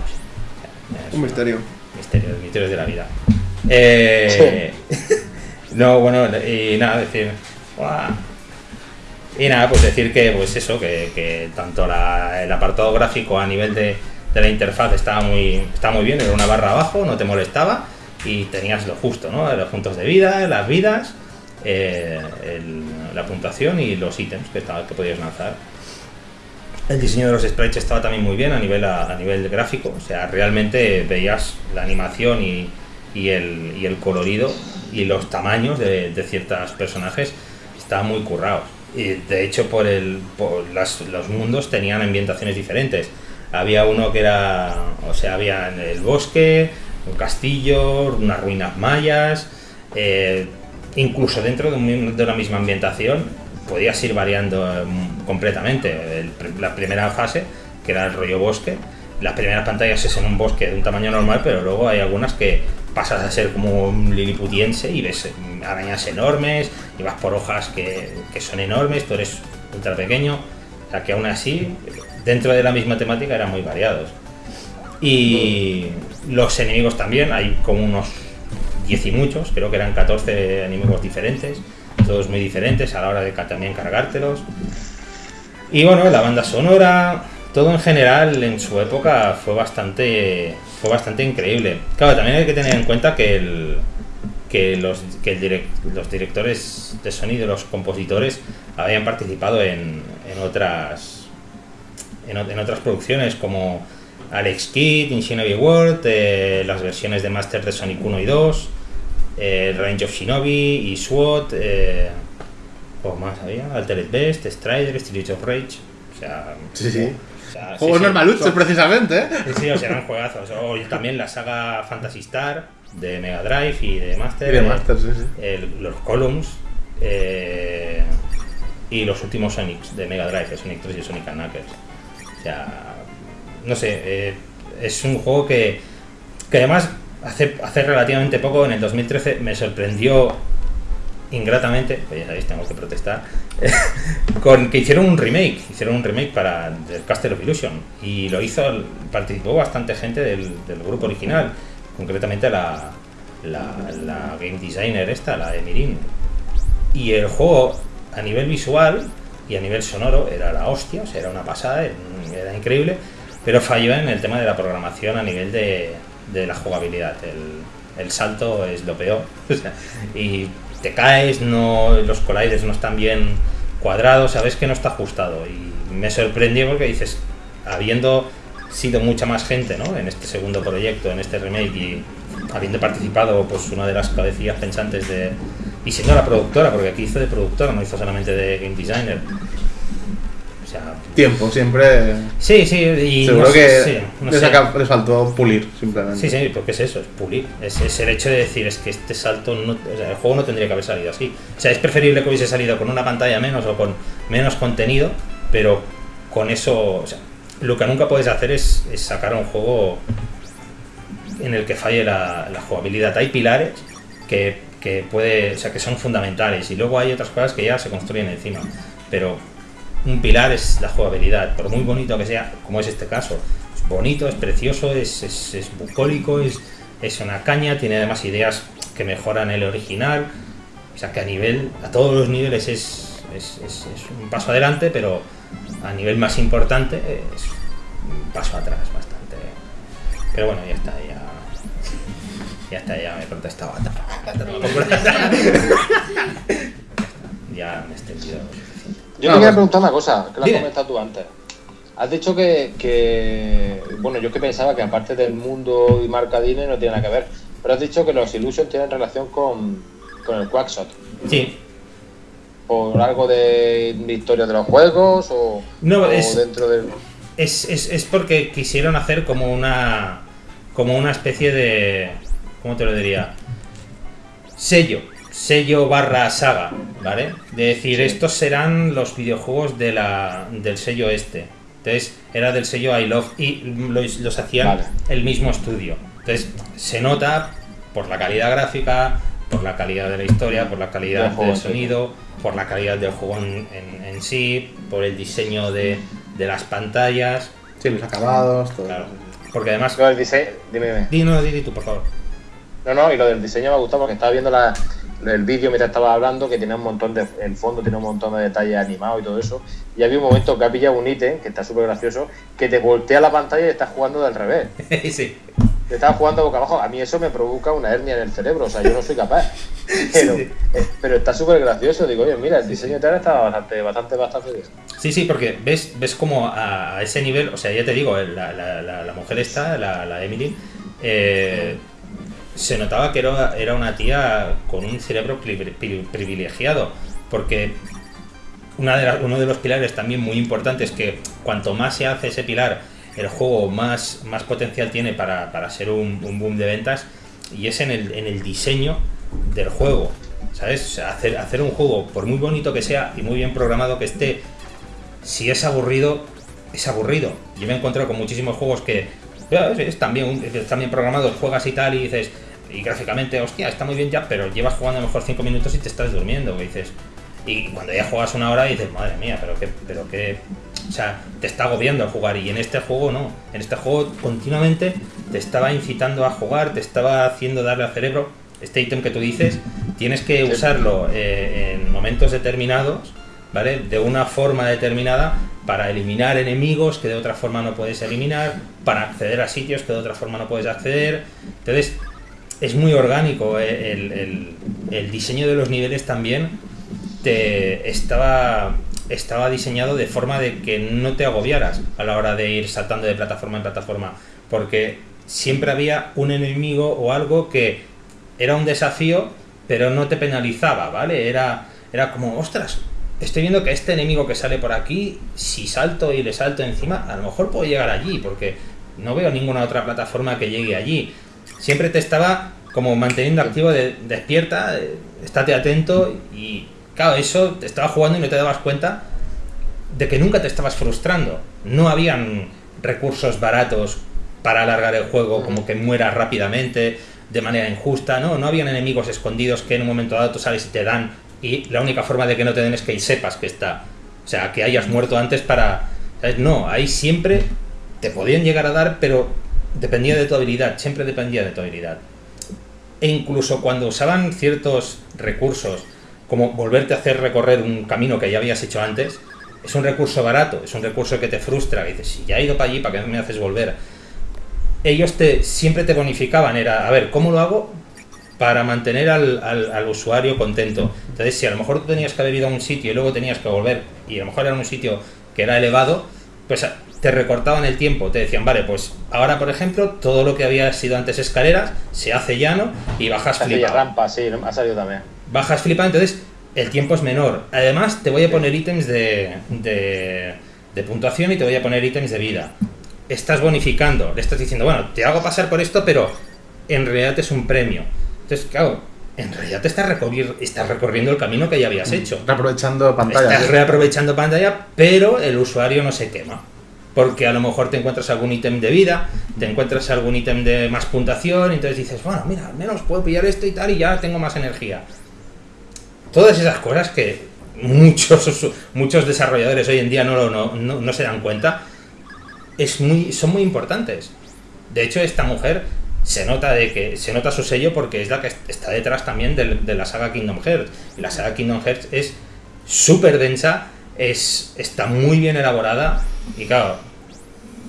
Es Un misterio. Misterios, misterios de la vida. Eh, no, bueno, y nada, decir. Y nada, pues decir que, pues eso, que, que tanto la- el apartado gráfico a nivel de, de la interfaz estaba muy, estaba muy bien, era una barra abajo, no te molestaba y tenías lo justo, ¿no? Los puntos de vida, las vidas, eh, el- la puntuación y los ítems que, estaba, que podías lanzar. El diseño de los sprites estaba también muy bien a nivel, a, gráfico, o sea, realmente veías la animación y, el, y el colorido y los tamaños de, ciertos personajes estaban muy currados. Y de hecho, por el, por los mundos tenían ambientaciones diferentes. Había uno que era, o sea, había en el bosque, un castillo, unas ruinas mayas, eh, incluso dentro de, de una misma ambientación podías ir variando eh, completamente. La primera fase, que era el rollo bosque, las primeras pantallas es en un bosque de un tamaño normal, pero luego hay algunas que pasas a ser como un liliputiense y ves mm, arañas enormes y vas por hojas que, que son enormes, tú eres ultra pequeño, o sea que aún así, dentro de la misma temática eran muy variados. Y los enemigos también, hay como unos 10 y muchos, creo que eran 14 enemigos diferentes, muy diferentes a la hora de también cargártelos. Y bueno, la banda sonora, todo en general en su época fue bastante fue bastante increíble. Claro, también hay que tener en cuenta que el que los que el direc- los directores de sonido, los compositores habían participado en, en otras en, otras producciones como Alex Kidd, in Shinobi World, eh, las versiones de Master de Sonic 1 y 2, eh, Range of Shinobi y SWAT, eh, ¿Juegos más había? Altered Best, Strider, Streets of Rage. O sea. Sí, sí. o sea, sí, Juegos sí. normaluchos, precisamente, ¿eh? Sí, sí, o sea, eran juegazos. O también la saga Fantasy Star de Mega Drive y de Master. Y de Master, sí, sí. el- los Columns. eh, y los últimos Sonics de Mega Drive, Sonic 3 y Sonic Knuckles. O sea, no sé, eh, es un juego que, que además hace, hace relativamente poco, en el 2013, me sorprendió ingratamente, pues ya sabéis, tengo que protestar, con que hicieron un remake, hicieron un remake para el Castle of Illusion y lo hizo, participó bastante gente del, del grupo original, concretamente la, la, la game designer esta, la Emirin. Y el juego a nivel visual y a nivel sonoro era la hostia, o sea, era una pasada, era increíble, pero falló en el tema de la programación a nivel de, de la jugabilidad. El, el salto es lo peor. y te caes, no, los colliders no están bien cuadrados, sabes que no está ajustado. Y me sorprendió porque dices, habiendo sido mucha más gente ¿no? en este segundo proyecto, en este remake, y habiendo participado pues una de las cabecillas pensantes de. y siendo la productora, porque aquí hizo de productora, no hizo solamente de game designer. O sea, Tiempo, siempre. sí, sí, y Seguro no que sí, no les, faltó pulir, simplemente. Sí, sí, porque es eso, es pulir. Es, es el hecho de decir, es que este salto, no, o sea, el juego no tendría que haber salido así. O sea, es preferible que hubiese salido con una pantalla menos o con menos contenido, pero con eso, o sea, lo que nunca puedes hacer es, es sacar un juego en el que falle la, la jugabilidad. Hay pilares que, que puede, o sea, que son fundamentales y luego hay otras cosas que ya se construyen encima. Pero un pilar es la jugabilidad, por muy bonito que sea, como es este caso. Es bonito, es precioso, es, es, es bucólico, es, es una caña, tiene además ideas que mejoran el original. O sea que a nivel, a todos los niveles es, es, es- es un paso adelante, pero a nivel más importante es un paso atrás bastante. Pero bueno, ya está, ya. Ya está, ya me he protestado. ya me he extendido. Yo No, te quería preguntar una cosa, que lo has comentado tú antes. Has dicho que, que- bueno, yo que pensaba que aparte del mundo y marca Disney no tiene nada que ver, pero has dicho que los Illusion tienen relación con, con el Quackshot. Sí, ¿Por algo de, de historia de los juegos o, No, o es- dentro del... es, es, es porque quisieron hacer como una como una especie de ¿cómo te lo diría? sello sello barra saga ¿vale? de decir estos serán los videojuegos de la, del sello este entonces era del sello I Love y los, los hacían Vale. el mismo estudio entonces se nota por la calidad gráfica por la calidad de la historia por la calidad Del en sí. sonido por la calidad del juego en, en- en sí por el diseño de, de las pantallas Sí, los acabados, todo. Claro. Porque además. Lo del diseño, dime, dime. Di, no, di, di tú, por favor. No, no, y lo del diseño me ha gustado porque estaba viendo la, el vídeo mientras estaba hablando que tenía un montón de. El fondo tiene un montón de detalles animados y todo eso. Y había un momento que ha pillado un ítem, que está súper gracioso, que te voltea la pantalla y estás jugando del revés. sí. Te estás jugando boca abajo. A mí eso me provoca una hernia en el cerebro, o sea, yo no soy capaz. Pero, Sí. eh, pero está súper gracioso. Digo, oye, mira, el diseño tal está bastante, bastante, bastante bien. Sí, sí, porque ves, ves como a, ese nivel, o sea, ya te digo, la, la, la, la mujer esta, la, la Emily, eh, se notaba que era, era una tía con un cerebro pri- pri- privilegiado, porque una de uno de los pilares también muy importantes es que cuanto más se hace ese pilar, el juego más, más potencial tiene para, para ser un, boom de ventas, y es en el, en el diseño del juego. ¿Sabes? Hacer, hacer un juego, por muy bonito que sea y muy bien programado que esté, si es aburrido, es aburrido. Yo me he encontrado con muchísimos juegos que están bien, están bien programados, juegas y tal, y dices, y gráficamente, hostia, está muy bien ya, pero llevas jugando a lo mejor 5 minutos y te estás durmiendo, y dices. Y cuando ya juegas una hora dices, madre mía, pero que, pero que, o sea, te está agobiando al jugar. Y en este juego no. En este juego continuamente te estaba incitando a jugar, te estaba haciendo darle al cerebro. Este ítem que tú dices, tienes que Sí. usarlo eh, en momentos determinados, ¿vale? De una forma determinada para eliminar enemigos que de otra forma no puedes eliminar, para acceder a sitios que de otra forma no puedes acceder. Entonces, es muy orgánico. eh, El, el- diseño de los niveles también te estaba, estaba diseñado de forma de que no te agobiaras a la hora de ir saltando de plataforma en plataforma. Porque siempre había un enemigo o algo que era un desafío, pero no te penalizaba, ¿vale? Era, era como, ostras, estoy viendo que este enemigo que sale por aquí, si salto y le salto encima, a lo mejor puedo llegar allí, porque no veo ninguna otra plataforma que llegue allí. Siempre te estaba como manteniendo activo de despierta, eh, estate atento y claro, eso te estaba jugando y no te dabas cuenta de que nunca te estabas frustrando. No habían recursos baratos para alargar el juego, como que mueras rápidamente, de manera injusta, ¿no? No habían enemigos escondidos que en un momento dado tú sales y te dan, y la única forma de que no te den es que sepas que está. O sea, que hayas muerto antes para... ¿sabes? No, ahí siempre te podían llegar a dar, pero dependía de tu habilidad, siempre dependía de tu habilidad. E incluso cuando usaban ciertos recursos, como volverte a hacer recorrer un camino que ya habías hecho antes, es un recurso barato, es un recurso que te frustra, dices, si ya he ido para allí, ¿para qué me haces volver? Ellos te, siempre te bonificaban, era, a ver, ¿cómo lo hago para mantener al, al- al usuario contento? Entonces, si a lo mejor tú tenías que haber ido a un sitio y luego tenías que volver, y a lo mejor era un sitio que era elevado, pues te recortaban el tiempo, te decían, vale, pues ahora, por ejemplo, todo lo que había sido antes escaleras se hace llano y bajas Así, flipado rampa, sí, ha salido también. bajas flipando, entonces el tiempo es menor. Además, te voy a poner ítems de, de, de puntuación y te voy a poner ítems de vida. Estás bonificando, le estás diciendo, bueno, te hago pasar por esto, pero en realidad es un premio. Entonces, claro, en realidad te estás, recorri- estás recorriendo el camino que ya habías hecho. Aprovechando pantalla. Estás reaprovechando pantalla, pero el usuario no se quema. Porque a lo mejor te encuentras algún ítem de vida, te encuentras algún ítem de más puntuación, y entonces dices, bueno, mira, al menos puedo pillar esto y tal, y ya tengo más energía. Todas esas cosas que muchos, muchos desarrolladores hoy en día no, no, no, se dan cuenta, es muy, son muy importantes. De hecho, esta mujer se nota de que se nota su sello porque es la que está detrás también del- de, la saga Kingdom Hearts. Y la saga Kingdom Hearts es súper densa, es, está muy bien elaborada y claro,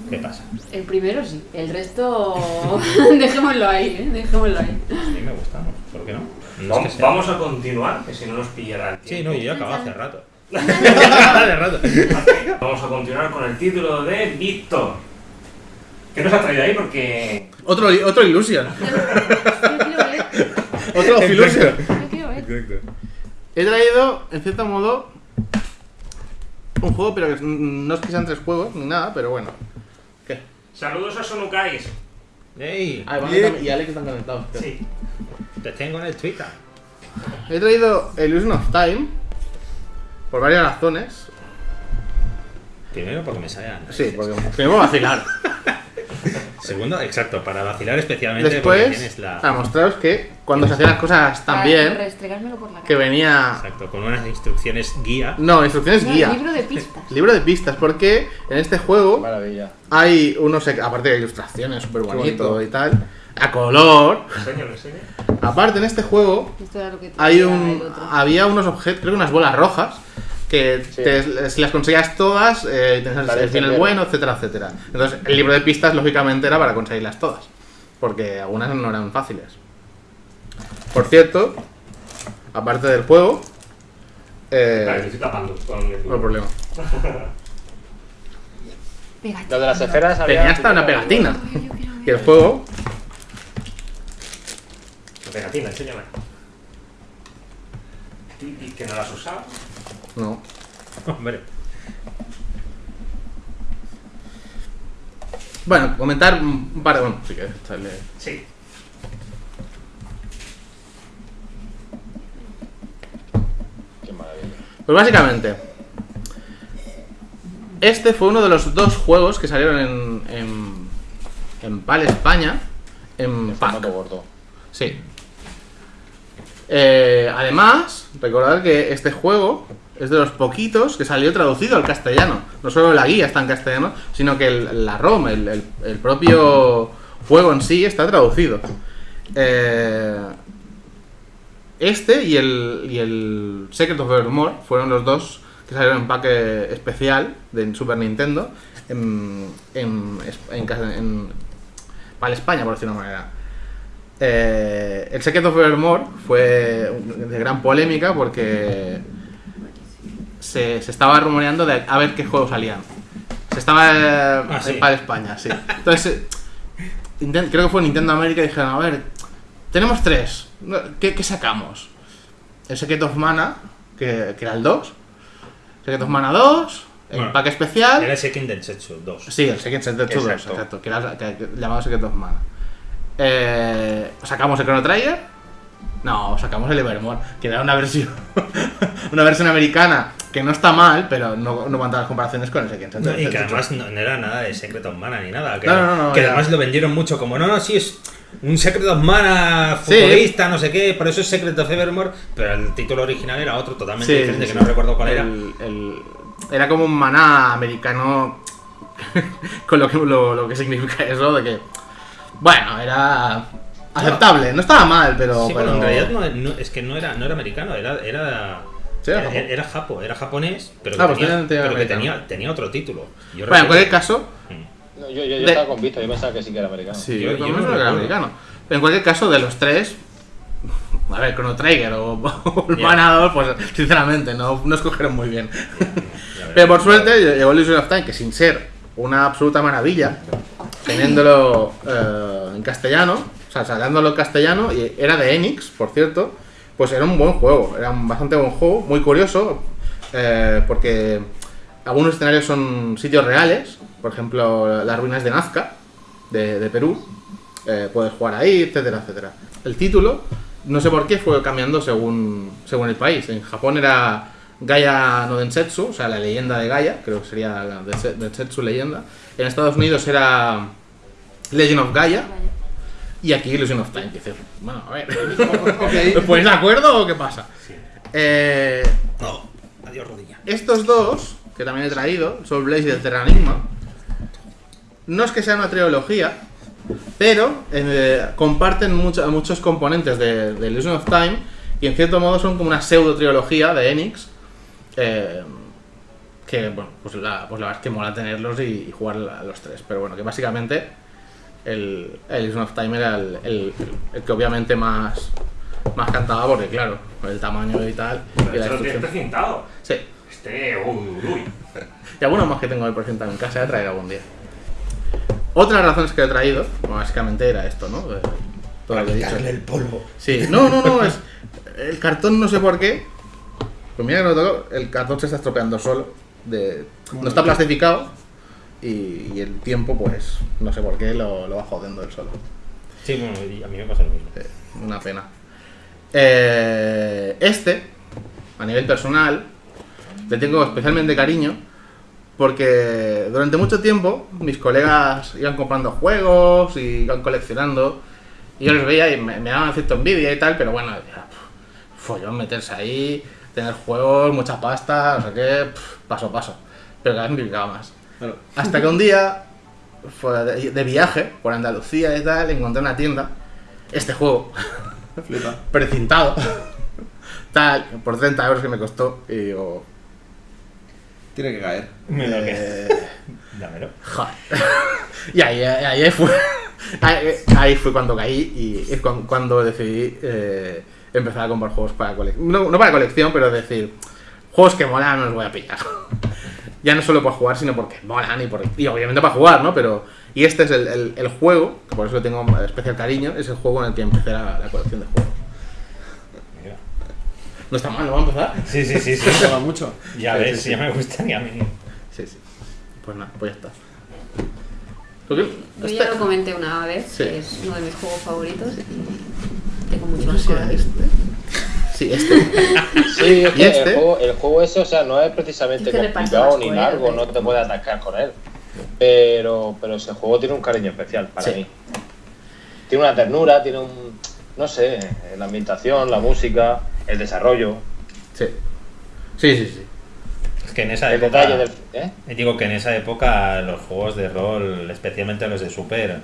¿qué pasa? El primero sí, el resto dejémoslo ahí, ¿eh? dejémoslo ahí. A mí me gusta, ¿no? ¿por qué no? No es Vamos, que sea- vamos a continuar, que si no nos pillará el Sí, no, yo ya acababa hace rato. hace rato. Vamos a continuar con el título de Víctor. ¿Qué nos ha traído ahí? Porque Otro, otro Illusion. Yo quiero ver, Otro Illusion. yo quiero ver. He traído, en cierto modo, un juego, pero que no es que sean tres juegos ni nada, pero bueno. ¿Qué? saludos a Sonukais. ¡Ey! Ah, Iván y Alex están conectados. Sí. Te tengo en el Twitter. He traído Illusion of Time por varias razones. Primero porque me sale antes. Sí, porque primero vacilar. Segundo, exacto, para vacilar especialmente Después, la... a mostraros que cuando se hacían las cosas tan Para bien, que venía. Exacto, con unas instrucciones guía. No, instrucciones No, guía. libro de pistas. Libro de pistas, porque en este juego Maravilla. hay unos, aparte de ilustraciones súper bonito y tal, a color. Enséñalo, enséñalo. Aparte en este juego Esto era lo que hay un, había unos objetos, creo que unas bolas rojas, que Sí. te- si las conseguías todas, eh, tenías el- final bueno, etcétera, etcétera. Entonces el libro de pistas lógicamente era para conseguirlas todas, porque algunas no eran fáciles. Por cierto, aparte del juego, eh, Vale, te estoy tapando con el... no hay problema. Lo de las esferas había. Tenía hasta una pegatina. Y el juego, La pegatina, enséñame. ¿Y, y que no la has usado? No. Hombre, Bueno, comentar un par de. Bueno, sí que sale. Sí. Qué maravilla. Pues básicamente, Este fue uno de los dos juegos que salieron en, en, en PAL España. En formato gordo. Sí. Eh, además, recordad que este juego es de los poquitos que salió traducido al castellano. No solo la guía está en castellano, sino que el- la ROM, el, el- propio juego en sí, está traducido. Eh, este y el, y el Secret of Evermore fueron los dos que salieron en pack eh, especial de Super Nintendo en, en, en, en- en- para España, por decirlo de una manera. Eh, el Secret of Evermore fue de gran polémica porque se, se estaba rumoreando de a ver qué juegos salían. Se estaba eh, Ah, sí. para España, sí. Entonces, eh, creo que fue Nintendo América y dijeron, a ver, tenemos tres, ¿qué, qué sacamos? El Secret of Mana, que, que era el 2, Secret of Mana 2, el Bueno, pack especial. Era ese Kindersetsu 2. Sí, el Secret Center 2, Exacto. exacto, que era que- que- llamado Secret of Mana. Eh, ¿Sacamos el Chrono Trigger? No, sacamos el Evermore, que era una versión una versión americana que no está mal, pero no, no las comparaciones con el. No, y que además no, no era nada de Secret of Mana ni nada. Que, No, no, no, que además lo vendieron mucho como, no, no, sí, es un Secret of Mana Sí. futurista, no sé qué, por eso es Secret of Evermore, pero el título original era otro totalmente Sí, diferente, sí, que sí. no recuerdo cuál era. El- era como un maná americano con lo que, lo, lo que significa eso de que, bueno, era aceptable, no estaba mal, pero... sí, pero en realidad no, no- es que no era, no era americano, era, era, Sí, era era, japo- era japo, era japonés, pero, Ah, que, pues tenía, tenía- tenía pero que americano. tenía, tenía otro título. Yo Bueno, en cualquier caso, No, yo, yo, yo De- estaba yo pensaba que sí que era americano. Sí, Yo- yo, no que era recuerdo. americano. Pero en cualquier caso, de los tres, a ver, Chrono Trigger o, o el Ya. Manador, pues sinceramente no, no escogieron muy bien. Pero por suerte llegó Illusion of Time, que sin ser una absoluta maravilla, teniéndolo eh, en castellano, o sea, sacándolo en castellano, y era de Enix, por cierto, pues era un buen juego, era un bastante buen juego, muy curioso, eh, porque algunos escenarios son sitios reales, por ejemplo, las ruinas de Nazca, de, Perú, eh, puedes jugar ahí, etcétera, etcétera. El título, no sé por qué, fue cambiando según, según el país. En Japón era Gaia no Densetsu, o sea, la leyenda de Gaia, creo que sería la Dense- Densetsu leyenda. En Estados Unidos era Legend of Gaia. Y aquí Illusion of Time. que dices, bueno, a ver. ¿Os ponéis de acuerdo o qué pasa? Sí. Eh, No, adiós rodilla. estos dos, que también he traído, Soul Blaze y el Terranigma, no es que sea una trilogía, pero eh, comparten mucho- muchos componentes de, de Illusion of Time y en cierto modo son como una pseudo trilogía de Enix. eh, que, bueno, pues la, pues la verdad es que mola tenerlos y, y jugar a los tres. Pero bueno, que básicamente el, el Illusion of Time era el, el- el que obviamente más, más cantaba porque, claro, el tamaño y tal. Y la Pero lo tienes destrucción. precintado. Sí. Este, uy, uy. Y algunos más que tengo ahí presentado en casa, voy a traer algún día. Otra de las razones que he traído, básicamente era esto, ¿no? Eh, Todo lo que he dicho. Quitarle el polvo. Sí, no, no, no, es. El cartón no sé por qué. Pues mira que no toco, el cartón se está estropeando solo. De, no está plastificado. Y, y el tiempo, pues, no sé por qué, lo, lo va jodiendo él solo. Sí, bueno, a mí me pasa lo mismo. Eh, una pena. Eh, este, a nivel personal, le tengo especialmente cariño porque durante mucho tiempo mis colegas iban comprando juegos y iban coleccionando y yo los veía y me, me daban cierta envidia y tal, pero bueno, decía, "Pff, follón meterse ahí, tener juegos, mucha pasta, no sé qué, pff, paso a paso. Pero cada vez me picaba más. Hasta que un día, fuera de, de viaje por Andalucía y tal, encontré una tienda, este juego, Flipa. precintado, tal, por 30 euros que me costó, y digo, Tiene que caer. Me lo que. eh, Dámelo. joder. y ahí, ahí, ahí fue, ahí, ahí fue cuando caí y es cuan- cuando decidí eh, empezar a comprar juegos para colección, no, no para colección, pero decir, juegos que molan no los voy a pillar. Ya no solo por jugar, sino porque molan y, por, y obviamente para jugar, ¿no? Pero, y este es el, el- el juego, que por eso le tengo especial cariño, es el juego en el que empecé la, la colección de juegos. Mira. No está mal, ¿no va a empezar? Sí, sí, sí, sí. Mola mucho. Ya Sí, ves, sí, sí. ya me gustaría a mí. Sí, sí. Pues nada, pues ya está. Yo este- ya lo comenté una vez, Sí. que es uno de mis juegos favoritos y tengo mucho era a mí. este. Sí, este. Sí, es ¿Y que este? el, juego, el juego ese, o sea, no es precisamente Es que reparte complicado ni largo, no te puedes atascar con él. Pero, pero ese juego tiene un cariño especial para Sí. mí. Tiene una ternura, tiene un. No sé, la ambientación, la música, el desarrollo, Sí. Sí, sí, sí. Es que en esa el época. detalle del. ¿eh? Digo que en esa época los juegos de rol, especialmente los de Super,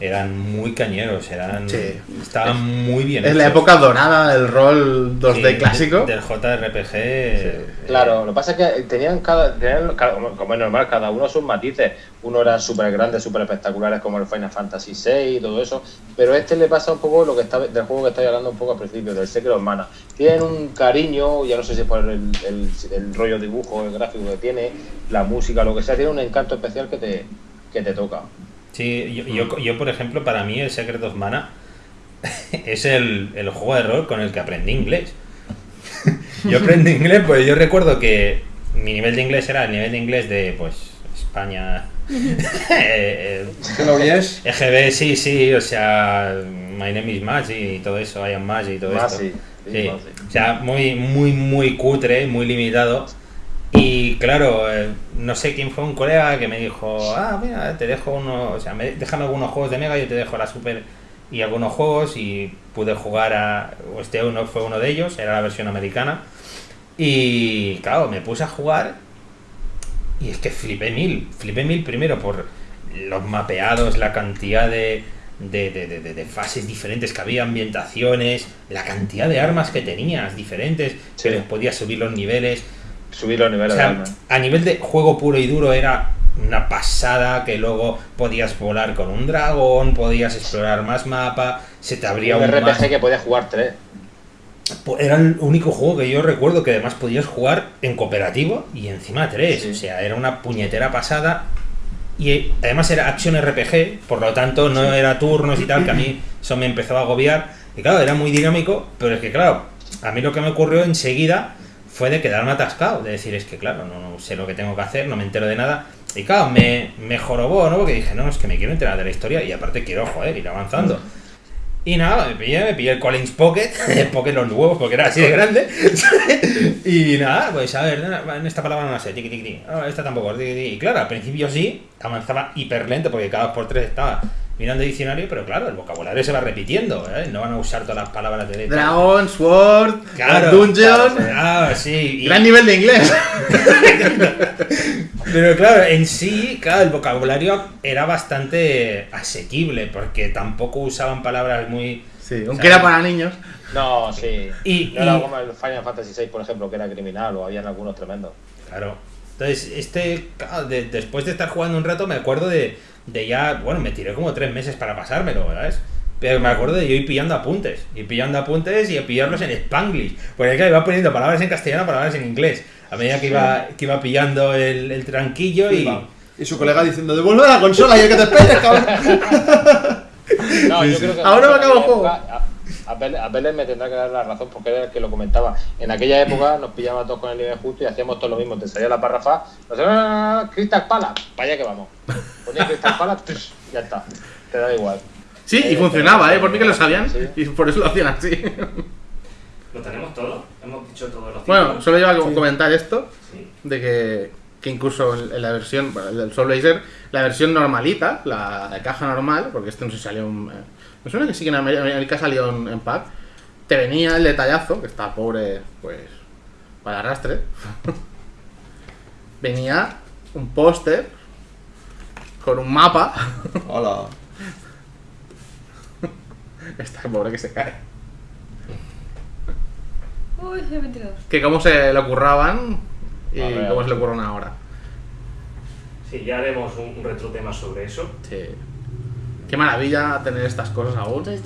eran muy cañeros, eran Sí. estaban muy bien Es la época dorada del rol 2D Sí, de- clásico. del JRPG. eh, Claro, lo que pasa es que tenían cada, tenían cada- como es normal, cada uno sus matices. Uno eran súper grandes, súper espectaculares como el Final Fantasy VI y todo eso, pero a este le pasa un poco lo que está del juego que estáis hablando un poco al principio, del Secret of Mana. Tienen un cariño, ya no sé si es por el, el- el rollo dibujo, el gráfico que tiene, la música, lo que sea, tiene un encanto especial que te, que te toca. Sí, yo, yo, yo, por ejemplo, para mí el Secret of Mana es el, el juego de rol con el que aprendí inglés. yo aprendí inglés, pues yo recuerdo que mi nivel de inglés era el nivel de inglés de, pues, España. ¿Qué lo oyes? eh, EGB, sí, sí, o sea, My name is Maggi y todo eso, I am Maggi y todo esto. sí, sí, sí. o sea, muy, muy, muy cutre, muy limitado. Y claro, eh, no sé quién fue un colega que me dijo, ah, mira, te dejo uno, o sea, me- déjame algunos juegos de Mega, yo te dejo la Super y algunos juegos y pude jugar a, este uno fue uno de ellos, era la versión americana. Y claro, me puse a jugar y es que flipé mil, flipé mil primero por los mapeados, la cantidad de, de, de- de- de- de fases diferentes que había, ambientaciones, la cantidad de armas que tenías diferentes, Sí. que les podías subir los niveles. Subir los O niveles de sea, alma. a nivel de juego puro y duro era una pasada que luego podías volar con un dragón, podías explorar más mapa, se te abría Un un, RPG más- que podías jugar tres. Era el único juego que yo recuerdo que además podías jugar en cooperativo y encima tres. Sí. O sea, era una puñetera pasada. Y eh, además era acción RPG, por lo tanto no era turnos y tal, que a mí eso me empezó a agobiar. Y claro, era muy dinámico, pero es que claro, a mí lo que me ocurrió enseguida fue de quedarme atascado, de decir, es que claro, no, no sé lo que tengo que hacer, no me entero de nada. Y claro, me, me jorobó, ¿no? Porque dije, no, es que me quiero enterar de la historia y aparte quiero, joder, ir avanzando. Y nada, me pillé, me pillé el Collins Pocket, el Pocket los huevos porque era así de grande. y nada, pues a ver, en esta palabra no la sé, tiqui, tiqui. Ah, esta tampoco. Y claro, al principio sí, avanzaba hiper lento porque cada dos por tres estaba mirando el diccionario, pero claro, el vocabulario se va repitiendo, ¿eh? No van a usar todas las palabras de letra. Dragon, Sword, Claro, Dungeon. Ah, sí. y- Gran nivel de inglés. Pero claro, en sí, claro, el vocabulario era bastante asequible porque tampoco usaban palabras muy... Sí, aunque era para niños. No, sí. Y- no era y- como el Final Fantasy VI, por ejemplo, que era criminal, o habían algunos tremendos. Claro. Entonces, este, claro, de- después de estar jugando un rato, me acuerdo de, de ya, bueno, me tiré como tres meses para pasármelo, ¿sabes? Pero me acuerdo de yo ir pillando apuntes, ir pillando apuntes y pillarlos en Spanglish. Porque claro, iba poniendo palabras en castellano, palabras en inglés. A medida que iba, que iba pillando el, el tranquillo y... Y su colega diciendo, devuelve la consola y el que te esperes, cabrón. No, yo creo que. Ahora me en acabo el juego. A, a Vélez- a Vélez me tendrá que dar la razón porque era el que lo comentaba. En aquella época nos pillábamos todos con el nivel justo y hacíamos todo lo mismo. Te salía la párrafa, nos decía, Crystal Pala, para allá que vamos. Ponía Crystal Pala, ya está. Te da igual. Sí, y Eh, funcionaba, ¿eh? Por mí que lo sabían. Sí. Y por eso lo hacían así. ¿Lo tenemos todo? Hemos dicho todos los Bueno, solo iba a comentar esto. Sí. De que, que incluso en, la versión, bueno, el del Soul Blazer, la versión normalita, la caja normal, porque este no se salió en. Me suena que sí que en América, salió en, en pack. Te venía el detallazo, que está pobre, pues. para arrastre. venía un póster con un mapa. Hola. Está pobre que se cae. Uy, he 22. Que cómo se le ocurraban y ver. cómo se le ocurren ahora. Sí, ya haremos un, un retrotema sobre eso. Sí. Qué maravilla tener estas cosas aún. Entonces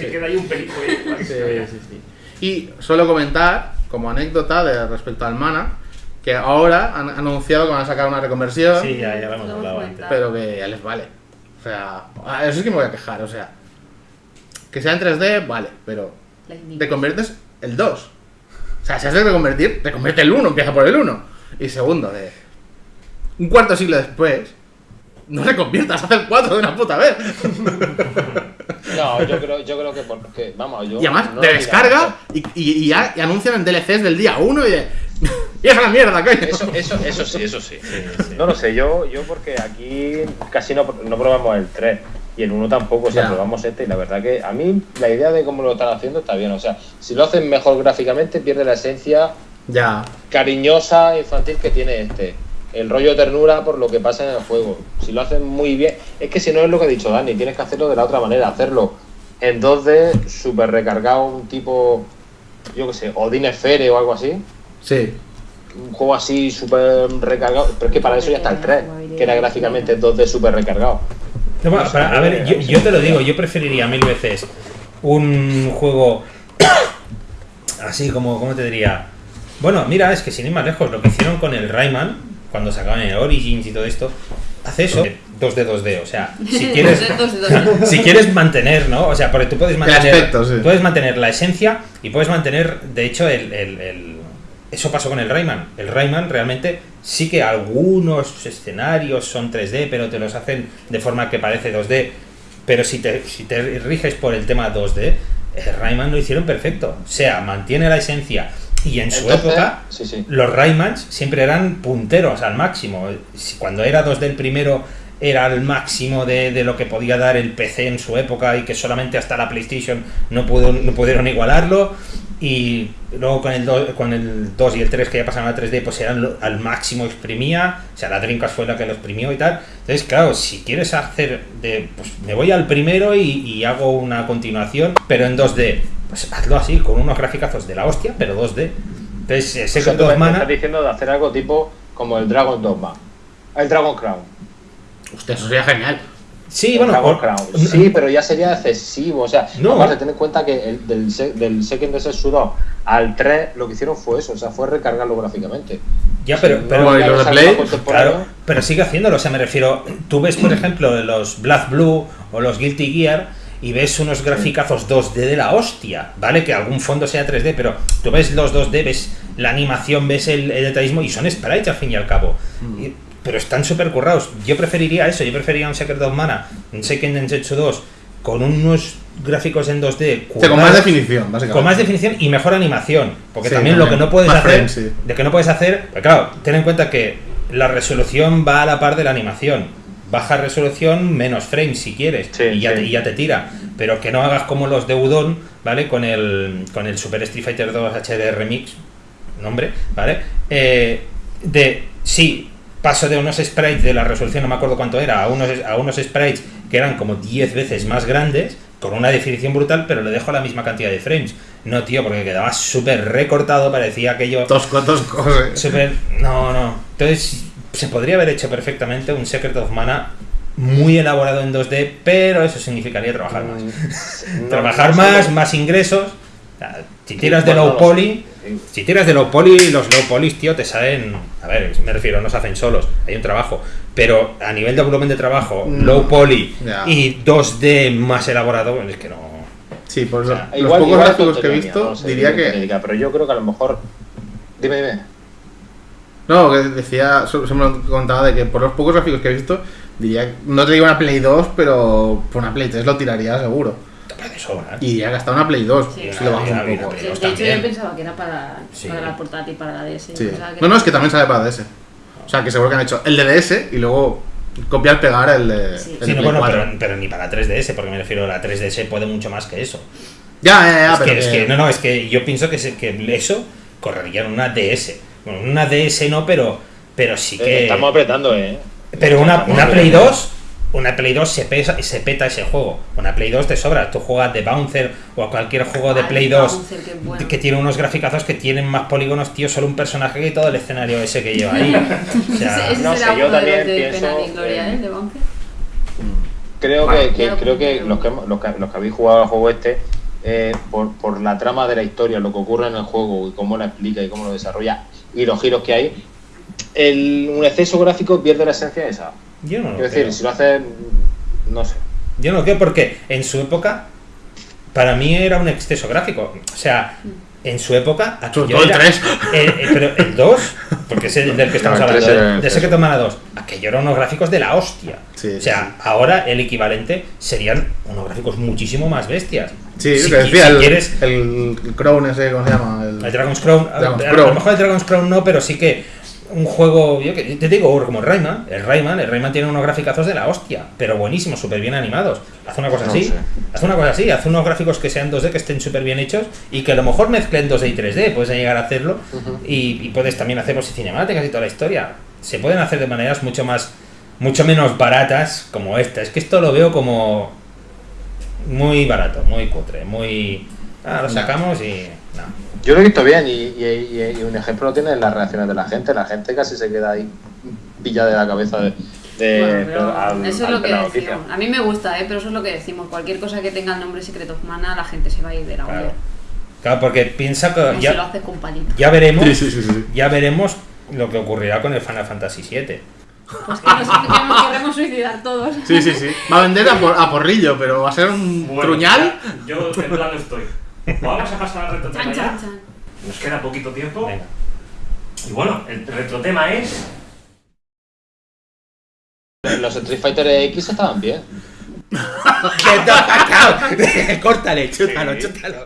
se queda ahí un pelito ahí. Sí, sí, sí. Y suelo comentar, como anécdota de respecto al mana, que ahora han anunciado que van a sacar una reconversión, Sí, ya, ya lo hemos hablado antes. pero que ya les vale. O sea, eso es que me voy a quejar, o sea. Que sea en 3D, vale, pero te conviertes el 2. O sea, si has de reconvertir, te convierte el 1, empieza por el 1. Y segundo, de un cuarto siglo después, no reconviertas, haz el 4 de una puta vez. No, yo creo, yo creo que porque, vamos, yo. Y además, no te lo descarga y, y, y ya y anuncian en DLCs del día 1 y de. ¡Y es la mierda, coño! Eso, eso, eso sí, eso sí. Sí, sí. No lo sé, yo, yo porque aquí casi no, no probamos el 3 y el 1 tampoco, o sea, Ya. probamos este y la verdad que a mí la idea de cómo lo están haciendo está bien, o sea, si lo hacen mejor gráficamente pierde la esencia Ya. cariñosa, infantil que tiene este. El rollo de ternura por lo que pasa en el juego. Si lo hacen muy bien, es que si no es lo que ha dicho Dani, tienes que hacerlo de la otra manera, hacerlo en 2D, súper recargado, un tipo, yo qué sé, Odin Sphere o algo así. Sí. Un juego así súper recargado. Pero es que para eso ya está el 3, que era gráficamente 2D súper recargado. No, bueno, para- a ver, yo, yo te lo digo, yo preferiría mil veces un juego así como, ¿cómo te diría? Bueno, mira, es que sin ir más lejos, lo que hicieron con el Rayman, cuando sacaban el Origins y todo esto, hace eso, 2D, 2D, o sea, si quieres... Dos de dos de dos. si quieres mantener, ¿no? O sea, porque tú puedes mantener, aspecto, sí. puedes mantener la esencia y puedes mantener, de hecho, el, el- el- eso pasó con el Rayman. El Rayman realmente sí que algunos escenarios son 3D, pero te los hacen de forma que parece 2D. Pero si te, si te riges por el tema 2D, el Rayman lo hicieron perfecto. O sea, mantiene la esencia. Y en su Entonces, época, sí, sí. los Raymans siempre eran punteros al máximo. Cuando era 2D el primero era al máximo de, de lo que podía dar el PC en su época y que solamente hasta la PlayStation no, pudo, no pudieron igualarlo. Y luego con el, 2, con el 2 y el 3 que ya pasaron a 3D pues eran lo- al máximo exprimía. O sea, la Dreamcast fue la que lo exprimió y tal. Entonces, claro, si quieres hacer de... Pues me voy al primero y, y hago una continuación, pero en 2D. Pues hazlo así, con unos graficazos de la hostia, pero 2D. Entonces, eh, O sea, tú me, estás diciendo de hacer algo tipo como el Dragon Dogma. El Dragon Crown. Eso sería genial. Sí, El bueno, Dragon o- Crown. Sí, pero ya sería excesivo. O sea, No. aparte, ten en cuenta que el, del, del Second Desert 2 al 3 lo que hicieron fue eso, o sea, fue recargarlo gráficamente. ya, pero, No, pero, ¿y ya los de es Play? contemporáneo. claro, pero sigue haciéndolo, o sea, me refiero, tú ves, por ejemplo, los Black Blue o los Guilty Gear y ves unos graficazos 2D de la hostia, ¿vale? Que algún fondo sea 3D, pero tú ves los 2D, ves la animación, ves el, el detallismo y son sprites al fin y al cabo. Y- pero están súper currados. Yo preferiría eso, yo preferiría un Secret of Mana, un Second Densetsu 2 con unos gráficos en 2D O sea, con más definición, básicamente. Con más definición y mejor animación. Porque Sí, también, lo que no puedes hacer. sí. De que no puedes hacer. Pero claro, ten en cuenta que la resolución va a la par de la animación. Baja resolución, menos frames si quieres. Sí, y, ya sí. te, y ya te tira. Pero que no hagas como los de Udon, ¿vale? Con el, con el Super Street Fighter 2 HD Remix. Nombre, ¿vale? Eh, de. Sí, paso de unos sprites de la resolución, no me acuerdo cuánto era, a unos, a unos sprites que eran como 10 veces más grandes, con una definición brutal, pero le dejo la misma cantidad de frames. No, tío, porque quedaba súper recortado, parecía aquello Tosco, tosco. sí. súper... No, no. Entonces, se podría haber hecho perfectamente un Secret of Mana muy elaborado en 2D, pero eso significaría trabajar más. Mm, no- trabajar no más, más ingresos. Si tiras de low poly, si tiras de low poly, los low polys, tío, te salen. A ver, me refiero, no se hacen solos, hay un trabajo. Pero a nivel de volumen de trabajo, Mm, low poly y 2D más elaborado, es que no. Sí, por O sea, los Igual- pocos gráficos que he visto, no sé diría que. diga, pero yo creo que a lo mejor. Dime, dime. No, que decía, se me lo contaba de que por los pocos gráficos que he visto, diría, no te digo una Play 2, pero por una Play 3 lo tiraría seguro. De sobra. ¿eh? Y ya gastado una Play 2, Sí. si lo Ya, un. De hecho, yo pensaba que era para, Sí. para la portátil, para la DS. Sí. Que No, no, es que también sale para DS. O sea, que seguro que han hecho el de DS y luego copiar, pegar el de, Sí. el Sí, de no, Play bueno, 4. pero, pero ni para 3DS, porque me refiero, la 3DS puede mucho más que eso. Ya, ya, ya, es, pero que, es que- que- no, no, es que yo pienso que, se- que eso correría en una DS. Bueno, en una DS no, pero, pero sí Eh, que. Estamos apretando, ¿eh? Pero una, una Play apretando. 2, una Play 2 se, pesa, se peta ese juego. Una Play 2 te sobra. Tú juegas de Bouncer o a cualquier juego de Ay, Play 2 Bouncer, qué bueno. que tiene unos graficazos que tienen más polígonos, tío, solo un personaje que todo el escenario ese que lleva ahí. O sea, Ese, ese no sé, yo también de pienso, Gloria, eh. De. Creo Vale, que, creo que los que, los, que, los que habéis jugado al juego este, eh, por, por la trama de la historia, lo que ocurre en el juego y cómo la explica y cómo lo desarrolla y los giros que hay, el, un exceso gráfico pierde la esencia esa. yo no lo Quiero decir, creo. si lo hace, no sé. Yo no lo creo porque en su época para mí era un exceso gráfico. O sea, en su época, aquello todo el era- 3. eh, eh, pero el 2, porque es el del que estamos No, hablando, 3 era de, de Secret of Mana 2, aquello eran unos gráficos de la hostia. Sí, o sea, ahora el equivalente serían unos gráficos muchísimo más bestias. Sí, Si- lo que decía, si el, quieres- el Crown ese, ¿cómo se llama? El, el Dragon's Crown, a- Dragon's a, Crown. lo mejor el Dragon's Crown no, pero sí que un juego, yo que te digo, como el Rayman, el Rayman, el Rayman tiene unos graficazos de la hostia, pero buenísimos, súper bien animados. Haz una cosa No así, sé. haz una cosa así, haz unos gráficos que sean 2D, que estén súper bien hechos y que a lo mejor mezclen 2D y 3D, puedes llegar a hacerlo y, y puedes también hacerlos y cinemáticas y toda la historia. Se pueden hacer de maneras mucho más, mucho menos baratas como esta. Es que esto lo veo como muy barato, muy cutre, muy... Ah, lo sacamos y... No. Yo lo he visto bien y, y- y- y un ejemplo lo tiene en las reacciones de la gente. La gente casi se queda ahí pillada de la cabeza de, de- Bueno, pero al- eso es lo que decimos. A mí me gusta, ¿eh? pero eso es lo que decimos. Cualquier cosa que tenga el nombre Secret of Mana, la gente se va a ir de la Claro. olla. Claro, porque piensa que Como si lo ya, haces con palito. ya veremos, Sí, sí, sí, sí. ya veremos lo que ocurrirá con el Final Fantasy VII. Pues que nos, que nos queremos suicidar todos. Sí, sí, sí. Va a vender a, por- a porrillo, pero va a ser un truñal. Yo en plan estoy. Vamos a pasar al retrotema Chan, ya. chan, chan. Nos queda poquito tiempo. Venga. Y bueno, el retrotema es. Los Street Fighter X estaban bien. ¡Córtale, chútalo, chútalo.